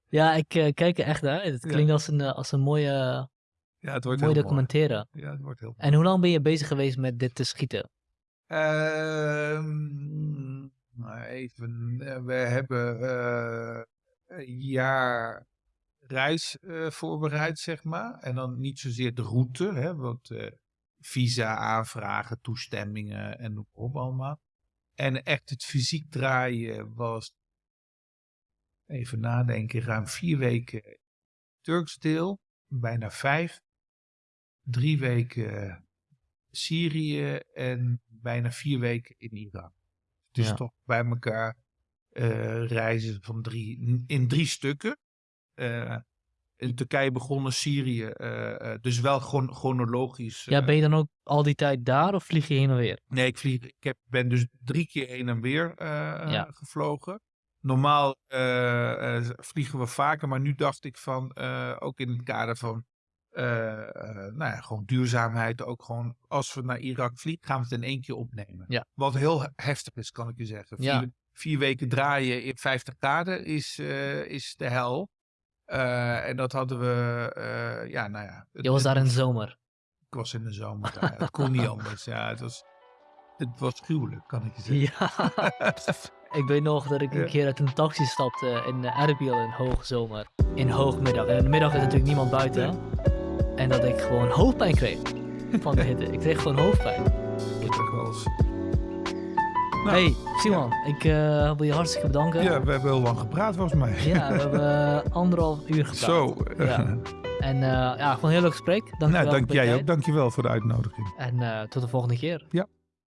A: Ja, ik eh, kijk er echt naar. Het
B: Ja.
A: klinkt als een, als een mooie,
B: Ja, het wordt
A: mooie
B: heel mooi.
A: documentaire.
B: Ja, het wordt heel
A: En hoe lang ben je bezig geweest met dit te schieten?
B: Ehm, even. eh, we hebben eh, een jaar reis eh, voorbereid, zeg maar. En dan niet zozeer de route, hè, want visa aanvragen, toestemmingen en noem op allemaal. En echt het fysiek draaien was, even nadenken, ruim vier weken Turks deel, bijna vijf. Drie weken Syrië en bijna vier weken in Irak. Dus
A: Ja.
B: toch bij elkaar eh, reizen van drie, in drie stukken. Eh, in Turkije begonnen, Syrië, eh, dus wel chron- chronologisch.
A: Ja, ben je dan ook al die tijd daar of vlieg je heen en weer?
B: Nee, ik, vlieg, ik heb, ben dus drie keer heen en weer
A: Ja.
B: gevlogen. Normaal vliegen we vaker, maar nu dacht ik van, ook in het kader van, nou ja, gewoon duurzaamheid, ook gewoon, als we naar Irak vliegen, gaan we het in één keer opnemen.
A: Ja.
B: Wat heel he- heftig is, kan ik je zeggen. Vier,
A: Ja.
B: vier weken draaien in 50 graden is, eh, is de hel. Eh, en dat hadden we, eh, ja, nou ja. het-
A: Je was daar in de zomer.
B: Ik was in de zomer daar. Het kon niet anders. Ja, het was, het was gruwelijk, kan ik je zeggen.
A: Ja. ik weet nog dat ik een keer uit een taxi stapte in Erbil in hoogzomer. In hoogmiddag. En in de middag is natuurlijk niemand buiten. En dat ik gewoon hoofdpijn kreeg van de hitte. Ik kreeg gewoon hoofdpijn.
B: Dat echt wel eens- Nou,
A: hey, Simon, ik eh, wil je hartstikke bedanken.
B: Ja, we hebben heel lang gepraat volgens mij.
A: Ja, we hebben eh, anderhalf uur gepraat.
B: Zo.
A: Ja. En uh, ja, gewoon een heel leuk gesprek. Dank
B: nou,
A: je wel
B: dank jij ook. Dankjewel voor de uitnodiging.
A: En uh, tot de volgende keer.
B: Ja.